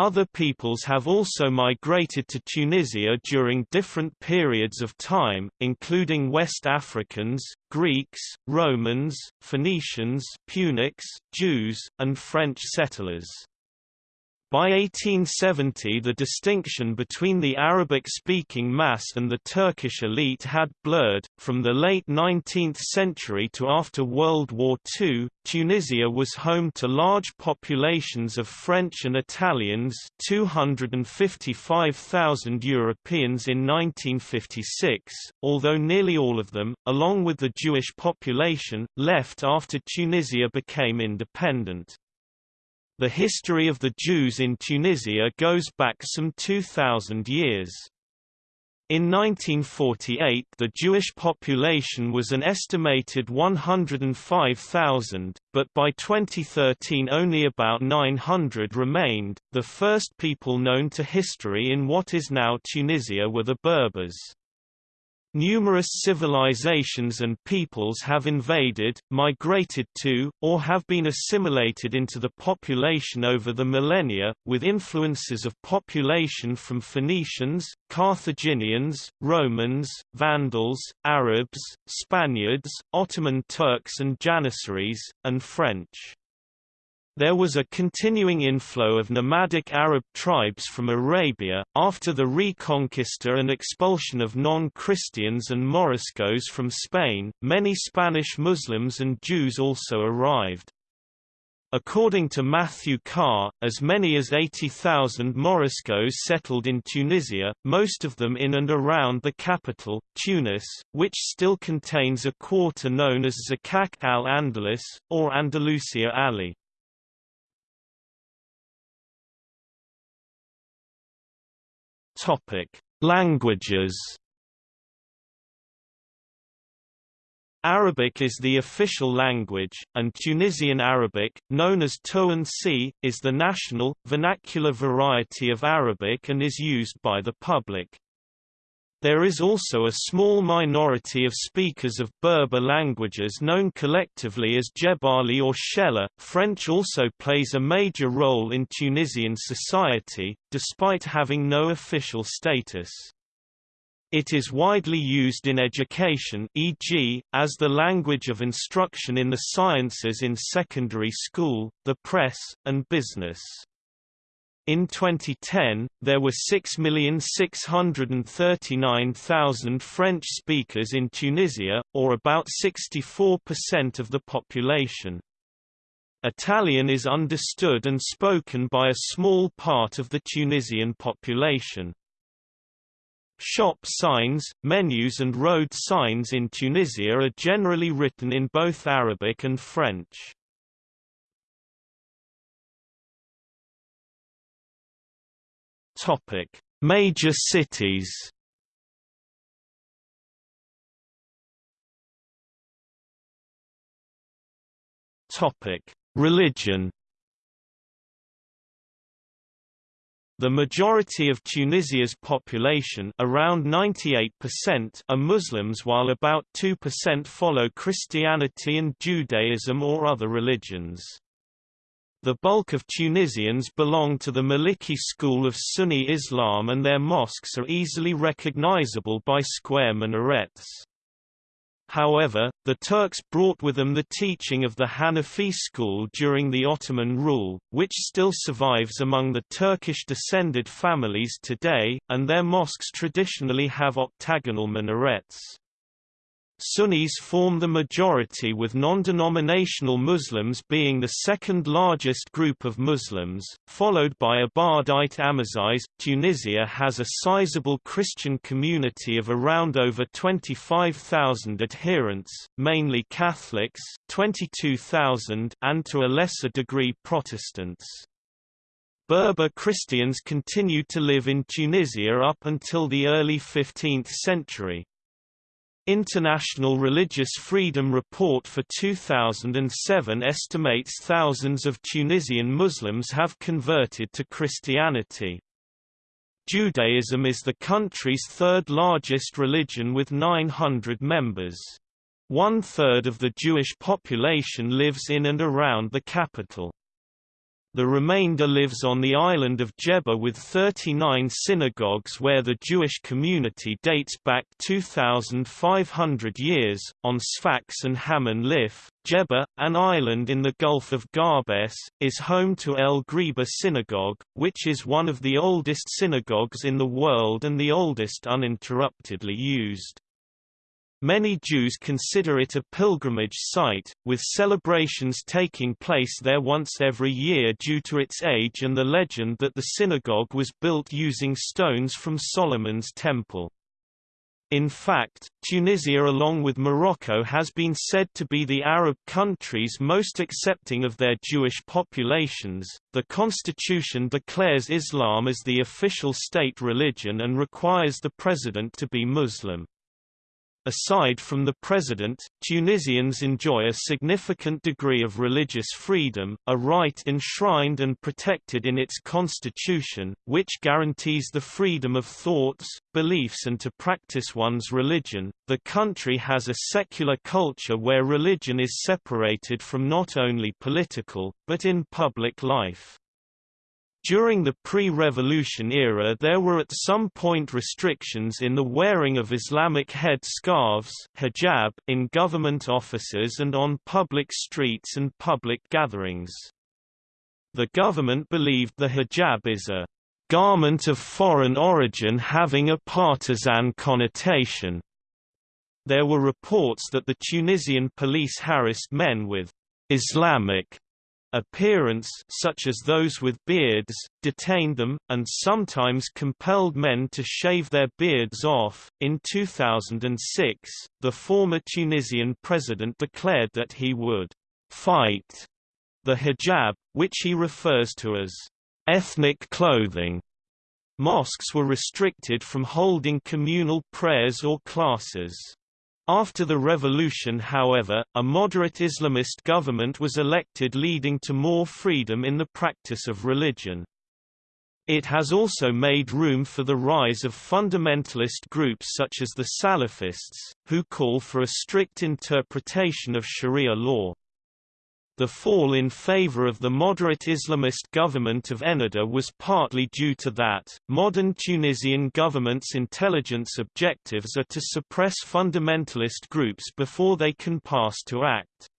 Other peoples have also migrated to Tunisia during different periods of time, including West Africans, Greeks, Romans, Phoenicians Punics, Jews, and French settlers. By 1870 the distinction between the Arabic-speaking mass and the Turkish elite had blurred. From the late 19th century to after World War II, Tunisia was home to large populations of French and Italians 255,000 Europeans in 1956, although nearly all of them, along with the Jewish population, left after Tunisia became independent. The history of the Jews in Tunisia goes back some 2,000 years. In 1948 the Jewish population was an estimated 105,000, but by 2013 only about 900 remained. The first people known to history in what is now Tunisia were the Berbers. Numerous civilizations and peoples have invaded, migrated to, or have been assimilated into the population over the millennia, with influences of population from Phoenicians, Carthaginians, Romans, Vandals, Arabs, Spaniards, Ottoman Turks and Janissaries, and French. There was a continuing inflow of nomadic Arab tribes from Arabia, after the Reconquista and expulsion of non-Christians and Moriscos from Spain, many Spanish Muslims and Jews also arrived. According to Matthew Carr, as many as 80,000 Moriscos settled in Tunisia, most of them in and around the capital, Tunis, which still contains a quarter known as Zakak al-Andalus, or Andalusia Ali. Topic: Languages. Arabic is the official language, and Tunisian Arabic, known as Tounsi, is the national, vernacular variety of Arabic and is used by the public. There is also a small minority of speakers of Berber languages known collectively as Jebali or Shella. French also plays a major role in Tunisian society, despite having no official status. It is widely used in education e.g., as the language of instruction in the sciences in secondary school, the press, and business. In 2010, there were 6,639,000 French speakers in Tunisia, or about 64% of the population. Italian is understood and spoken by a small part of the Tunisian population. Shop signs, menus and road signs in Tunisia are generally written in both Arabic and French. Topic: Major cities. Topic: Religion. The majority of Tunisia's population around 98% are Muslims while about 2% follow Christianity and Judaism or other religions. The bulk of Tunisians belong to the Maliki school of Sunni Islam and their mosques are easily recognizable by square minarets. However, the Turks brought with them the teaching of the Hanafi school during the Ottoman rule, which still survives among the Turkish-descended families today, and their mosques traditionally have octagonal minarets. Sunnis form the majority with non-denominational Muslims being the second largest group of Muslims, followed by Ibadite Amazigh. Tunisia has a sizable Christian community of around over 25,000 adherents, mainly Catholics 22,000 and to a lesser degree Protestants. Berber Christians continued to live in Tunisia up until the early 15th century. International Religious Freedom Report for 2007 estimates thousands of Tunisian Muslims have converted to Christianity. Judaism is the country's third largest religion with 900 members. One-third of the Jewish population lives in and around the capital. The remainder lives on the island of Djerba with 39 synagogues where the Jewish community dates back 2,500 years. On Sfax and Hamon Lif, Djerba, an island in the Gulf of Gabès, is home to El Ghriba Synagogue, which is one of the oldest synagogues in the world and the oldest uninterruptedly used. Many Jews consider it a pilgrimage site, with celebrations taking place there once every year due to its age and the legend that the synagogue was built using stones from Solomon's temple. In fact, Tunisia along with Morocco has been said to be the Arab countries most accepting of their Jewish populations. The constitution declares Islam as the official state religion and requires the president to be Muslim. Aside from the president, Tunisians enjoy a significant degree of religious freedom, a right enshrined and protected in its constitution, which guarantees the freedom of thoughts, beliefs and to practice one's religion. The country has a secular culture where religion is separated from not only political, but in public life. During the pre-revolution era there were at some point restrictions in the wearing of Islamic head scarves hijab in government offices and on public streets and public gatherings. The government believed the hijab is a garment of foreign origin having a partisan connotation. There were reports that the Tunisian police harassed men with Islamic appearance such as those with beards, detained them, and sometimes compelled men to shave their beards off. In 2006, the former Tunisian president declared that he would fight the hijab, which he refers to as ethnic clothing. Mosques were restricted from holding communal prayers or classes. After the revolution however, a moderate Islamist government was elected leading to more freedom in the practice of religion. It has also made room for the rise of fundamentalist groups such as the Salafists, who call for a strict interpretation of Sharia law. The fall in favor of the moderate Islamist government of Ennahda was partly due to that. Modern Tunisian government's intelligence objectives are to suppress fundamentalist groups before they can pass to act.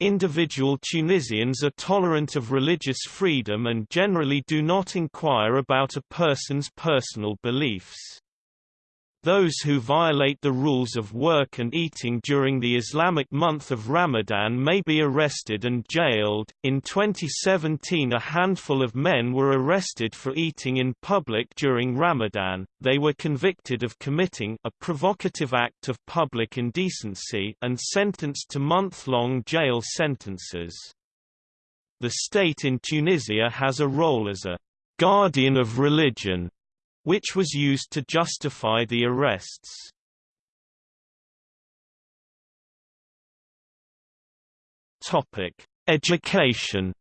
Individual Tunisians are tolerant of religious freedom and generally do not inquire about a person's personal beliefs. Those who violate the rules of work and eating during the Islamic month of Ramadan may be arrested and jailed. In 2017, a handful of men were arrested for eating in public during Ramadan. They were convicted of committing a provocative act of public indecency and sentenced to month-long jail sentences. The state in Tunisia has a role as a guardian of religion which was used to justify the arrests. Topic: Education.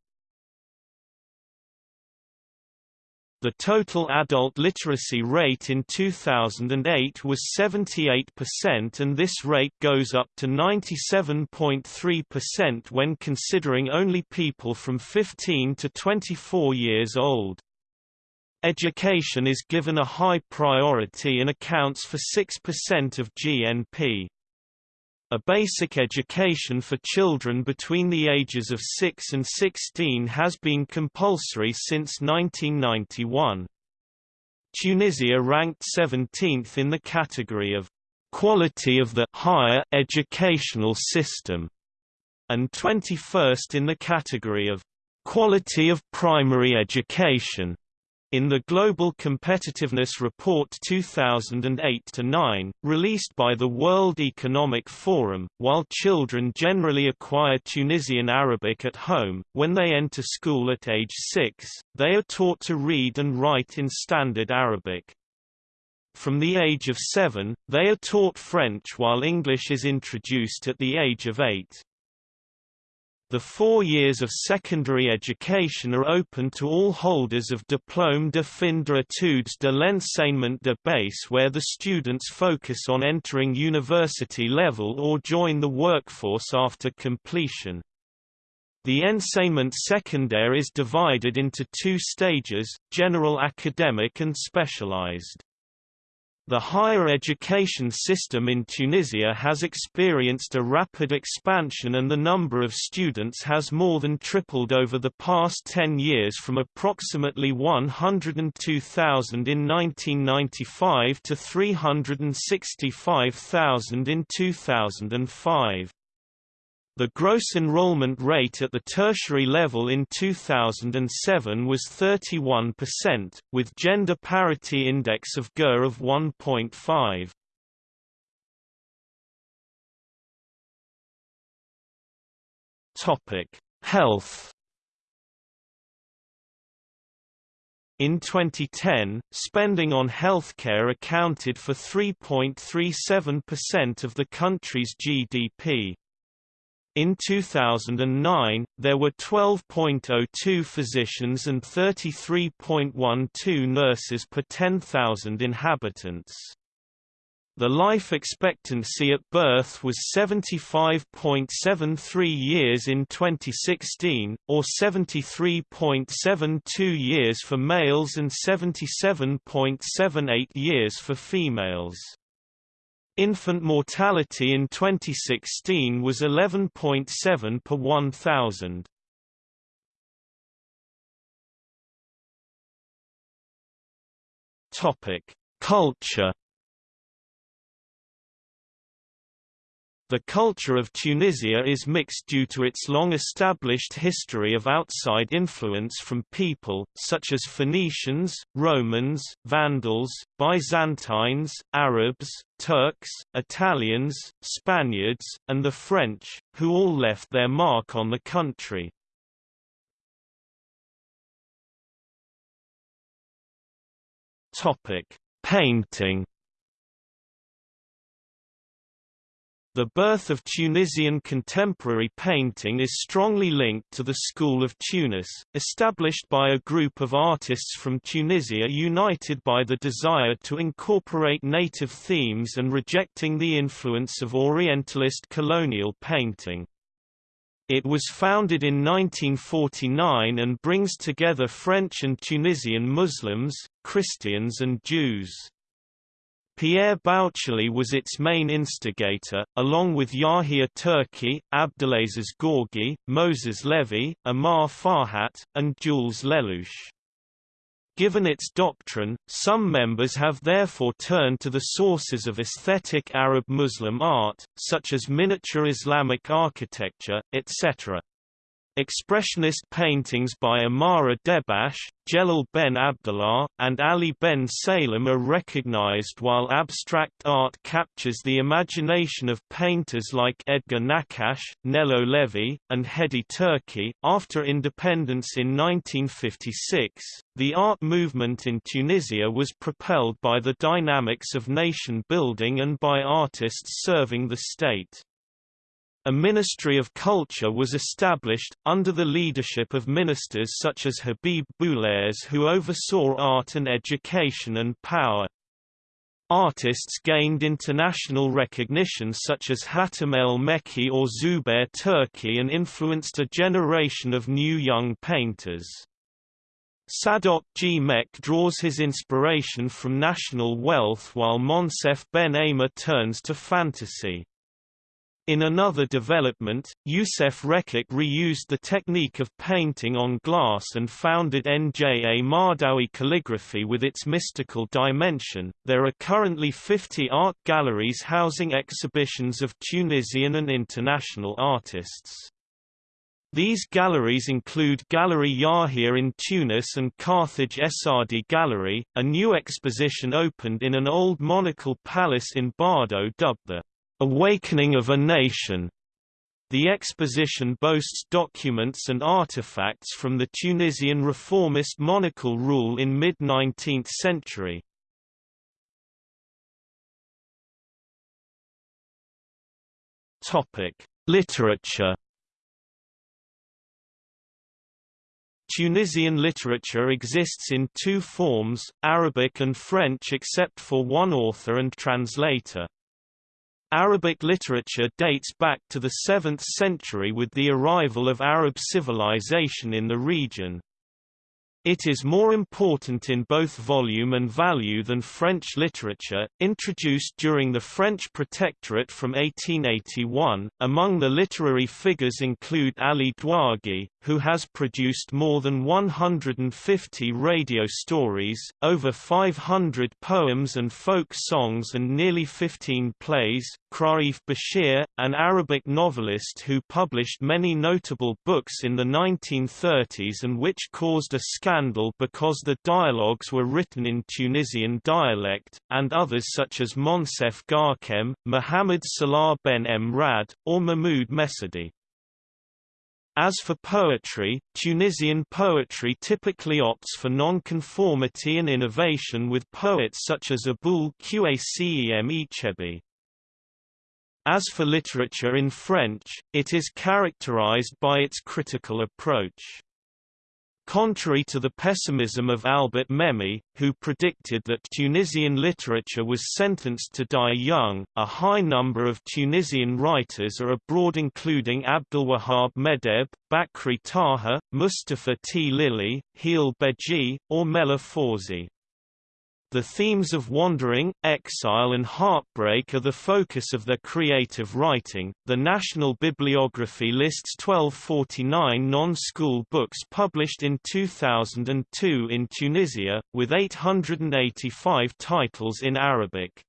The total adult literacy rate in 2008 was 78% and this rate goes up to 97.3% when considering only people from 15 to 24 years old. Education is given a high priority and accounts for 6% of GNP. A basic education for children between the ages of 6 and 16 has been compulsory since 1991. Tunisia ranked 17th in the category of quality of the higher educational system and 21st in the category of quality of primary education. In the Global Competitiveness Report 2008-9, released by the World Economic Forum, while children generally acquire Tunisian Arabic at home, when they enter school at age 6, they are taught to read and write in Standard Arabic. From the age of 7, they are taught French while English is introduced at the age of 8. The four years of secondary education are open to all holders of Diplôme de fin d'études de l'enseignement de base where the students focus on entering university level or join the workforce after completion. The enseignement secondaire is divided into two stages, general academic and specialized. The higher education system in Tunisia has experienced a rapid expansion and the number of students has more than tripled over the past 10 years from approximately 102,000 in 1995 to 365,000 in 2005. The gross enrollment rate at the tertiary level in 2007 was 31%, with gender parity index of GER of 1.5. Topic: Health. In 2010, spending on healthcare accounted for 3.37% of the country's GDP. In 2009, there were 12.02 physicians and 33.12 nurses per 10,000 inhabitants. The life expectancy at birth was 75.73 years in 2016, or 73.72 years for males and 77.78 years for females. Infant mortality in 2016 was 11.7 per 1,000. Topic: Culture The culture of Tunisia is mixed due to its long-established history of outside influence from people, such as Phoenicians, Romans, Vandals, Byzantines, Arabs, Turks, Italians, Spaniards, and the French, who all left their mark on the country. Painting The birth of Tunisian contemporary painting is strongly linked to the School of Tunis, established by a group of artists from Tunisia united by the desire to incorporate native themes and rejecting the influence of Orientalist colonial painting. It was founded in 1949 and brings together French and Tunisian Muslims, Christians and Jews. Pierre Boucherle was its main instigator, along with Yahia Turki, Abdelaziz Gorgi, Moses Levy, Amar Farhat, and Jules Lellouche. Given its doctrine, some members have therefore turned to the sources of aesthetic Arab Muslim art, such as miniature Islamic architecture, etc. Expressionist paintings by Amara Debbache, Jelal Ben Abdallah, and Ali Ben Salem are recognized while abstract art captures the imagination of painters like Edgar Naccache, Nello Levy, and Hedi Turki. After independence in 1956, the art movement in Tunisia was propelled by the dynamics of nation building and by artists serving the state. A Ministry of Culture was established, under the leadership of ministers such as Habib Boularès who oversaw art and education and power. Artists gained international recognition such as Hatem El Mekki or Zoubeir Turki and influenced a generation of new young painters. Sadok Gmech draws his inspiration from national wealth while Moncef Ben Amor turns to fantasy. In another development, Youssef Rekik reused the technique of painting on glass and founded Nja Mahdaoui calligraphy with its mystical dimension. There are currently 50 art galleries housing exhibitions of Tunisian and international artists. These galleries include Gallery Yahia in Tunis and Carthage Essadi Gallery. A new exposition opened in an old monarchical palace in Bardo dubbed the Awakening of a Nation. The exposition boasts documents and artifacts from the Tunisian reformist monarchical rule in mid-19th century. Topic: Literature. Tunisian literature exists in two forms, Arabic and French except for one author and translator. Arabic literature dates back to the 7th century with the arrival of Arab civilization in the region. It is more important in both volume and value than French literature, introduced during the French Protectorate from 1881. Among the literary figures include Ali Douagi, who has produced more than 150 radio stories, over 500 poems and folk songs and nearly 15 plays, Kraif Bashir, an Arabic novelist who published many notable books in the 1930s and which caused a scandal because the dialogues were written in Tunisian dialect, and others such as Moncef Ghachem, Mohamed Salah ben Mrad, or Mahmoud Messadi. As for poetry, Tunisian poetry typically opts for nonconformity and innovation with poets such as Aboul Qacem Echebi. As for literature in French, it is characterized by its critical approach. Contrary to the pessimism of Albert Memmi, who predicted that Tunisian literature was sentenced to die young, a high number of Tunisian writers are abroad including Abdelwahab Meddeb, Bakri Taha, Mustafa Tlili, Hélé Béji, or Mela Fawzi. The themes of wandering, exile, and heartbreak are the focus of their creative writing. The National Bibliography lists 1249 non school books published in 2002 in Tunisia, with 885 titles in Arabic.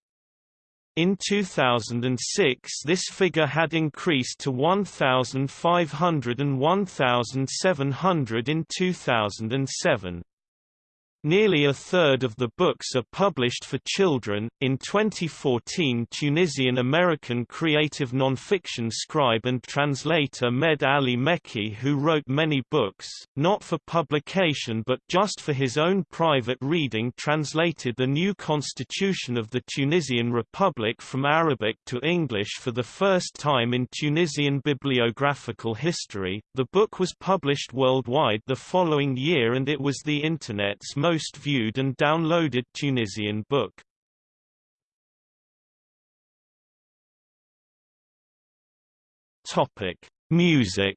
In 2006 this figure had increased to 1,500 and 1,700 in 2007. Nearly a third of the books are published for children. In 2014, Tunisian American creative nonfiction scribe and translator Med Ali Mekki, who wrote many books, not for publication but just for his own private reading, translated the new constitution of the Tunisian Republic from Arabic to English for the first time in Tunisian bibliographical history. The book was published worldwide the following year and it was the Internet's most most viewed and downloaded Tunisian book. Topic: Music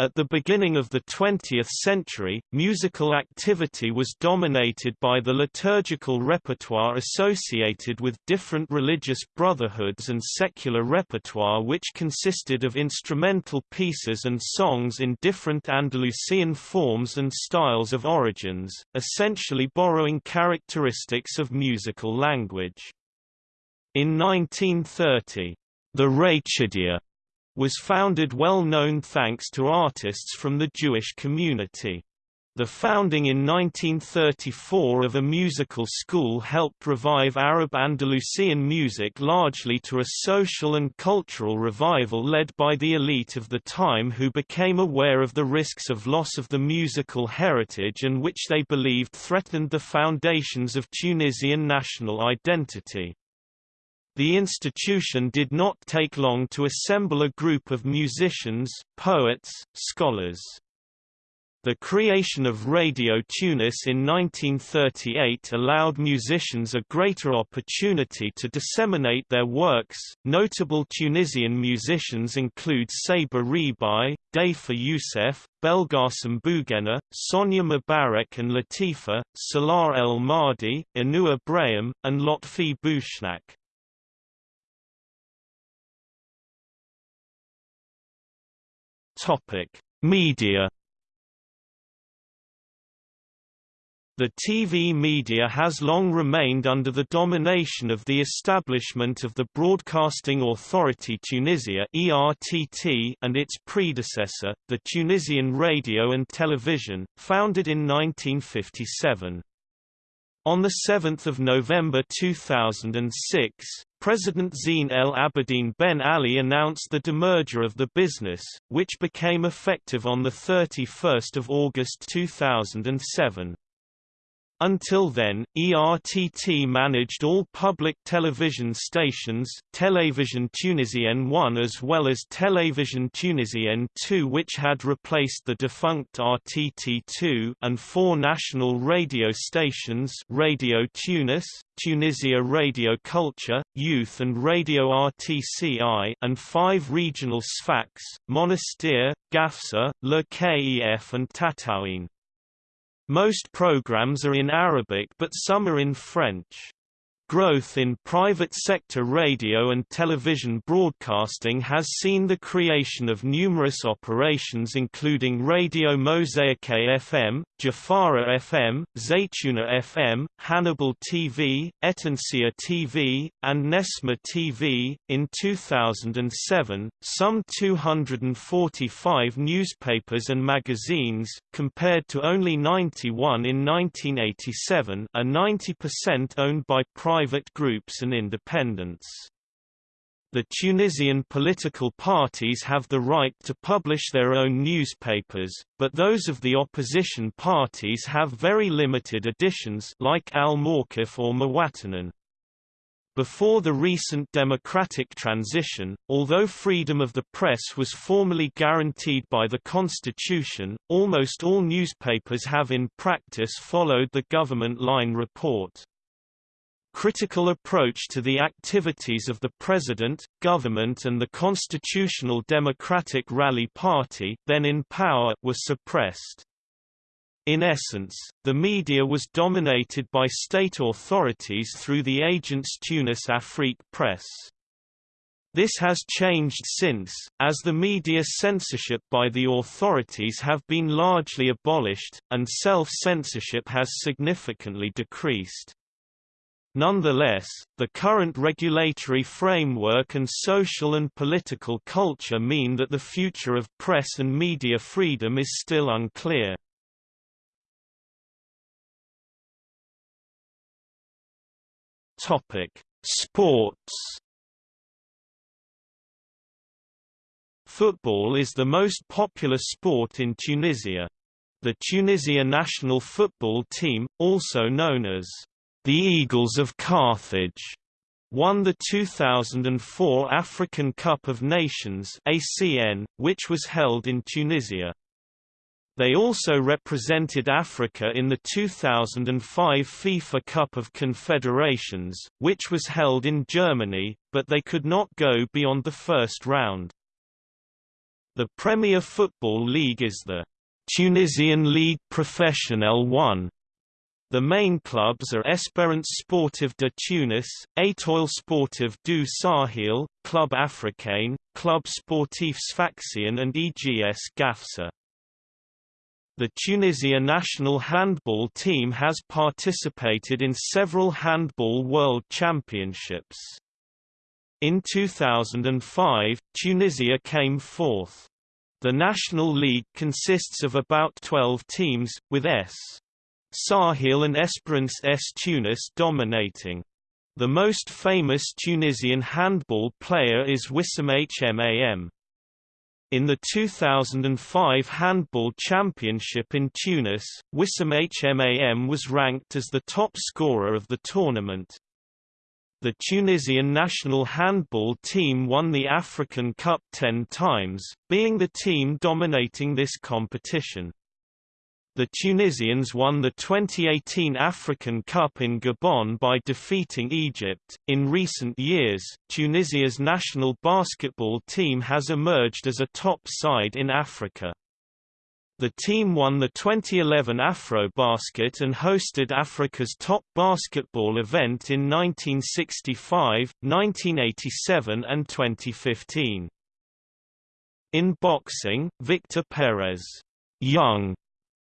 At the beginning of the 20th century, musical activity was dominated by the liturgical repertoire associated with different religious brotherhoods and secular repertoire which consisted of instrumental pieces and songs in different Andalusian forms and styles of origins, essentially borrowing characteristics of musical language. In 1930, the Rachidia was founded well known thanks to artists from the Jewish community. The founding in 1934 of a musical school helped revive Arab Andalusian music largely to a social and cultural revival led by the elite of the time who became aware of the risks of loss of the musical heritage and which they believed threatened the foundations of Tunisian national identity. The institution did not take long to assemble a group of musicians, poets, scholars. The creation of Radio Tunis in 1938 allowed musicians a greater opportunity to disseminate their works. Notable Tunisian musicians include Saber Rebaï, Dhafer Youssef, Belgassem Bouguenna, Sonia M'barek and Latifa, Salah El Mahdi, Anouar Brahem, and Lotfi Bouchnak. Topic: Media The TV media has long remained under the domination of the establishment of the Broadcasting Authority Tunisia (ERTT) and its predecessor, the Tunisian Radio and Television, founded in 1957. On 7 November 2006, President Zine El Abidine Ben Ali announced the demerger of the business, which became effective on 31 August 2007. Until then, ERTT managed all public television stations, Télévision Tunisienne 1 as well as Télévision Tunisienne 2 which had replaced the defunct RTT2 and four national radio stations Radio Tunis, Tunisia Radio Culture, Youth and Radio RTCI and five regional Sfax, Monastir, Gafsa, Le Kef and Tataouine. Most programs are in Arabic but some are in French. Growth in private sector radio and television broadcasting has seen the creation of numerous operations including Radio Mosaïque FM, Jawhara FM, Zitouna FM, Hannibal TV, Ettounsiya TV, and Nesma TV. In 2007, some 245 newspapers and magazines, compared to only 91 in 1987, are 90% owned by private private groups and independents. The Tunisian political parties have the right to publish their own newspapers, but those of the opposition parties have very limited editions like Al-Mawqif or Muwatanin. Before the recent democratic transition, although freedom of the press was formally guaranteed by the constitution, almost all newspapers have in practice followed the government line report critical approach to the activities of the President, government and the Constitutional Democratic Rally Party then in power were suppressed. In essence, the media was dominated by state authorities through the agents Tunis Afrique Press. This has changed since, as the media censorship by the authorities have been largely abolished, and self-censorship has significantly decreased. Nonetheless, the current regulatory framework and social and political culture mean that the future of press and media freedom is still unclear. Sports. Football is the most popular sport in Tunisia. The Tunisia national football team, also known as the Eagles of Carthage won the 2004 African Cup of Nations ACN, which was held in Tunisia. They also represented Africa in the 2005 FIFA Cup of Confederations, which was held in Germany, but they could not go beyond the first round. The Premier Football League is the Tunisian Ligue Professionnelle 1, the main clubs are Espérance Sportive de Tunis, Étoile Sportive du Sahel, Club Africain, Club Sportif Sfaxien and EGS Gafsa. The Tunisia national handball team has participated in several handball world championships. In 2005, Tunisia came fourth. The National League consists of about 12 teams, with S. Sahel and Esperance S. Tunis dominating. The most famous Tunisian handball player is Wissam Hmam. In the 2005 Handball Championship in Tunis, Wissam Hmam was ranked as the top scorer of the tournament. The Tunisian national handball team won the African Cup ten times, being the team dominating this competition. The Tunisians won the 2018 African Cup in Gabon by defeating Egypt. In recent years, Tunisia's national basketball team has emerged as a top side in Africa. The team won the 2011 Afrobasket and hosted Africa's top basketball event in 1965, 1987 and 2015. In boxing, Victor Perez Young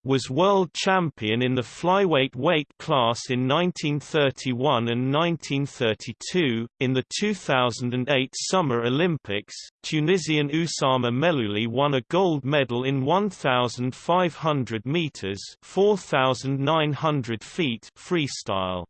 was world champion in the flyweight weight class in 1931 and 1932. In the 2008 Summer Olympics, Tunisian Oussama Mellouli won a gold medal in 1,500 meters (4,900 feet) freestyle.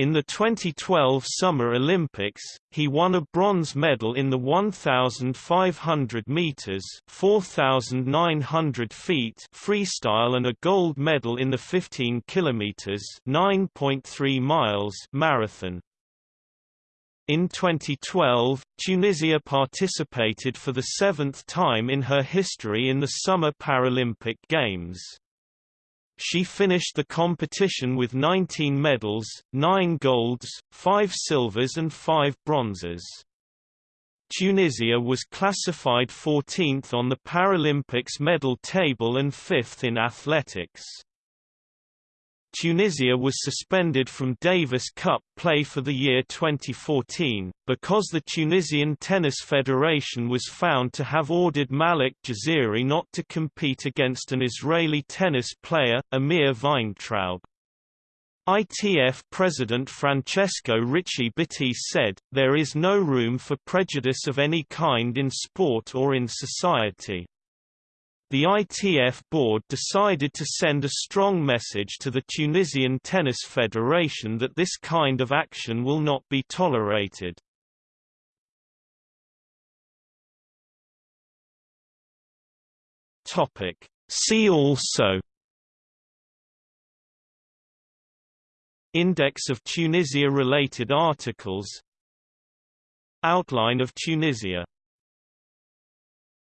In the 2012 Summer Olympics, he won a bronze medal in the 1,500 meters (4,900 feet) freestyle and a gold medal in the 15 kilometers (9.3 miles) marathon. In 2012, Tunisia participated for the seventh time in her history in the Summer Paralympic Games. She finished the competition with 19 medals, 9 golds, 5 silvers and 5 bronzes. Tunisia was classified 14th on the Paralympics medal table and 5th in athletics. Tunisia was suspended from Davis Cup play for the year 2014, because the Tunisian Tennis Federation was found to have ordered Malek Jaziri not to compete against an Israeli tennis player, Amir Weintraub. ITF President Francesco Ricci Bitti said, there is no room for prejudice of any kind in sport or in society. The ITF board decided to send a strong message to the Tunisian Tennis Federation that this kind of action will not be tolerated. Topic. See also Index of Tunisia-related articles Outline of Tunisia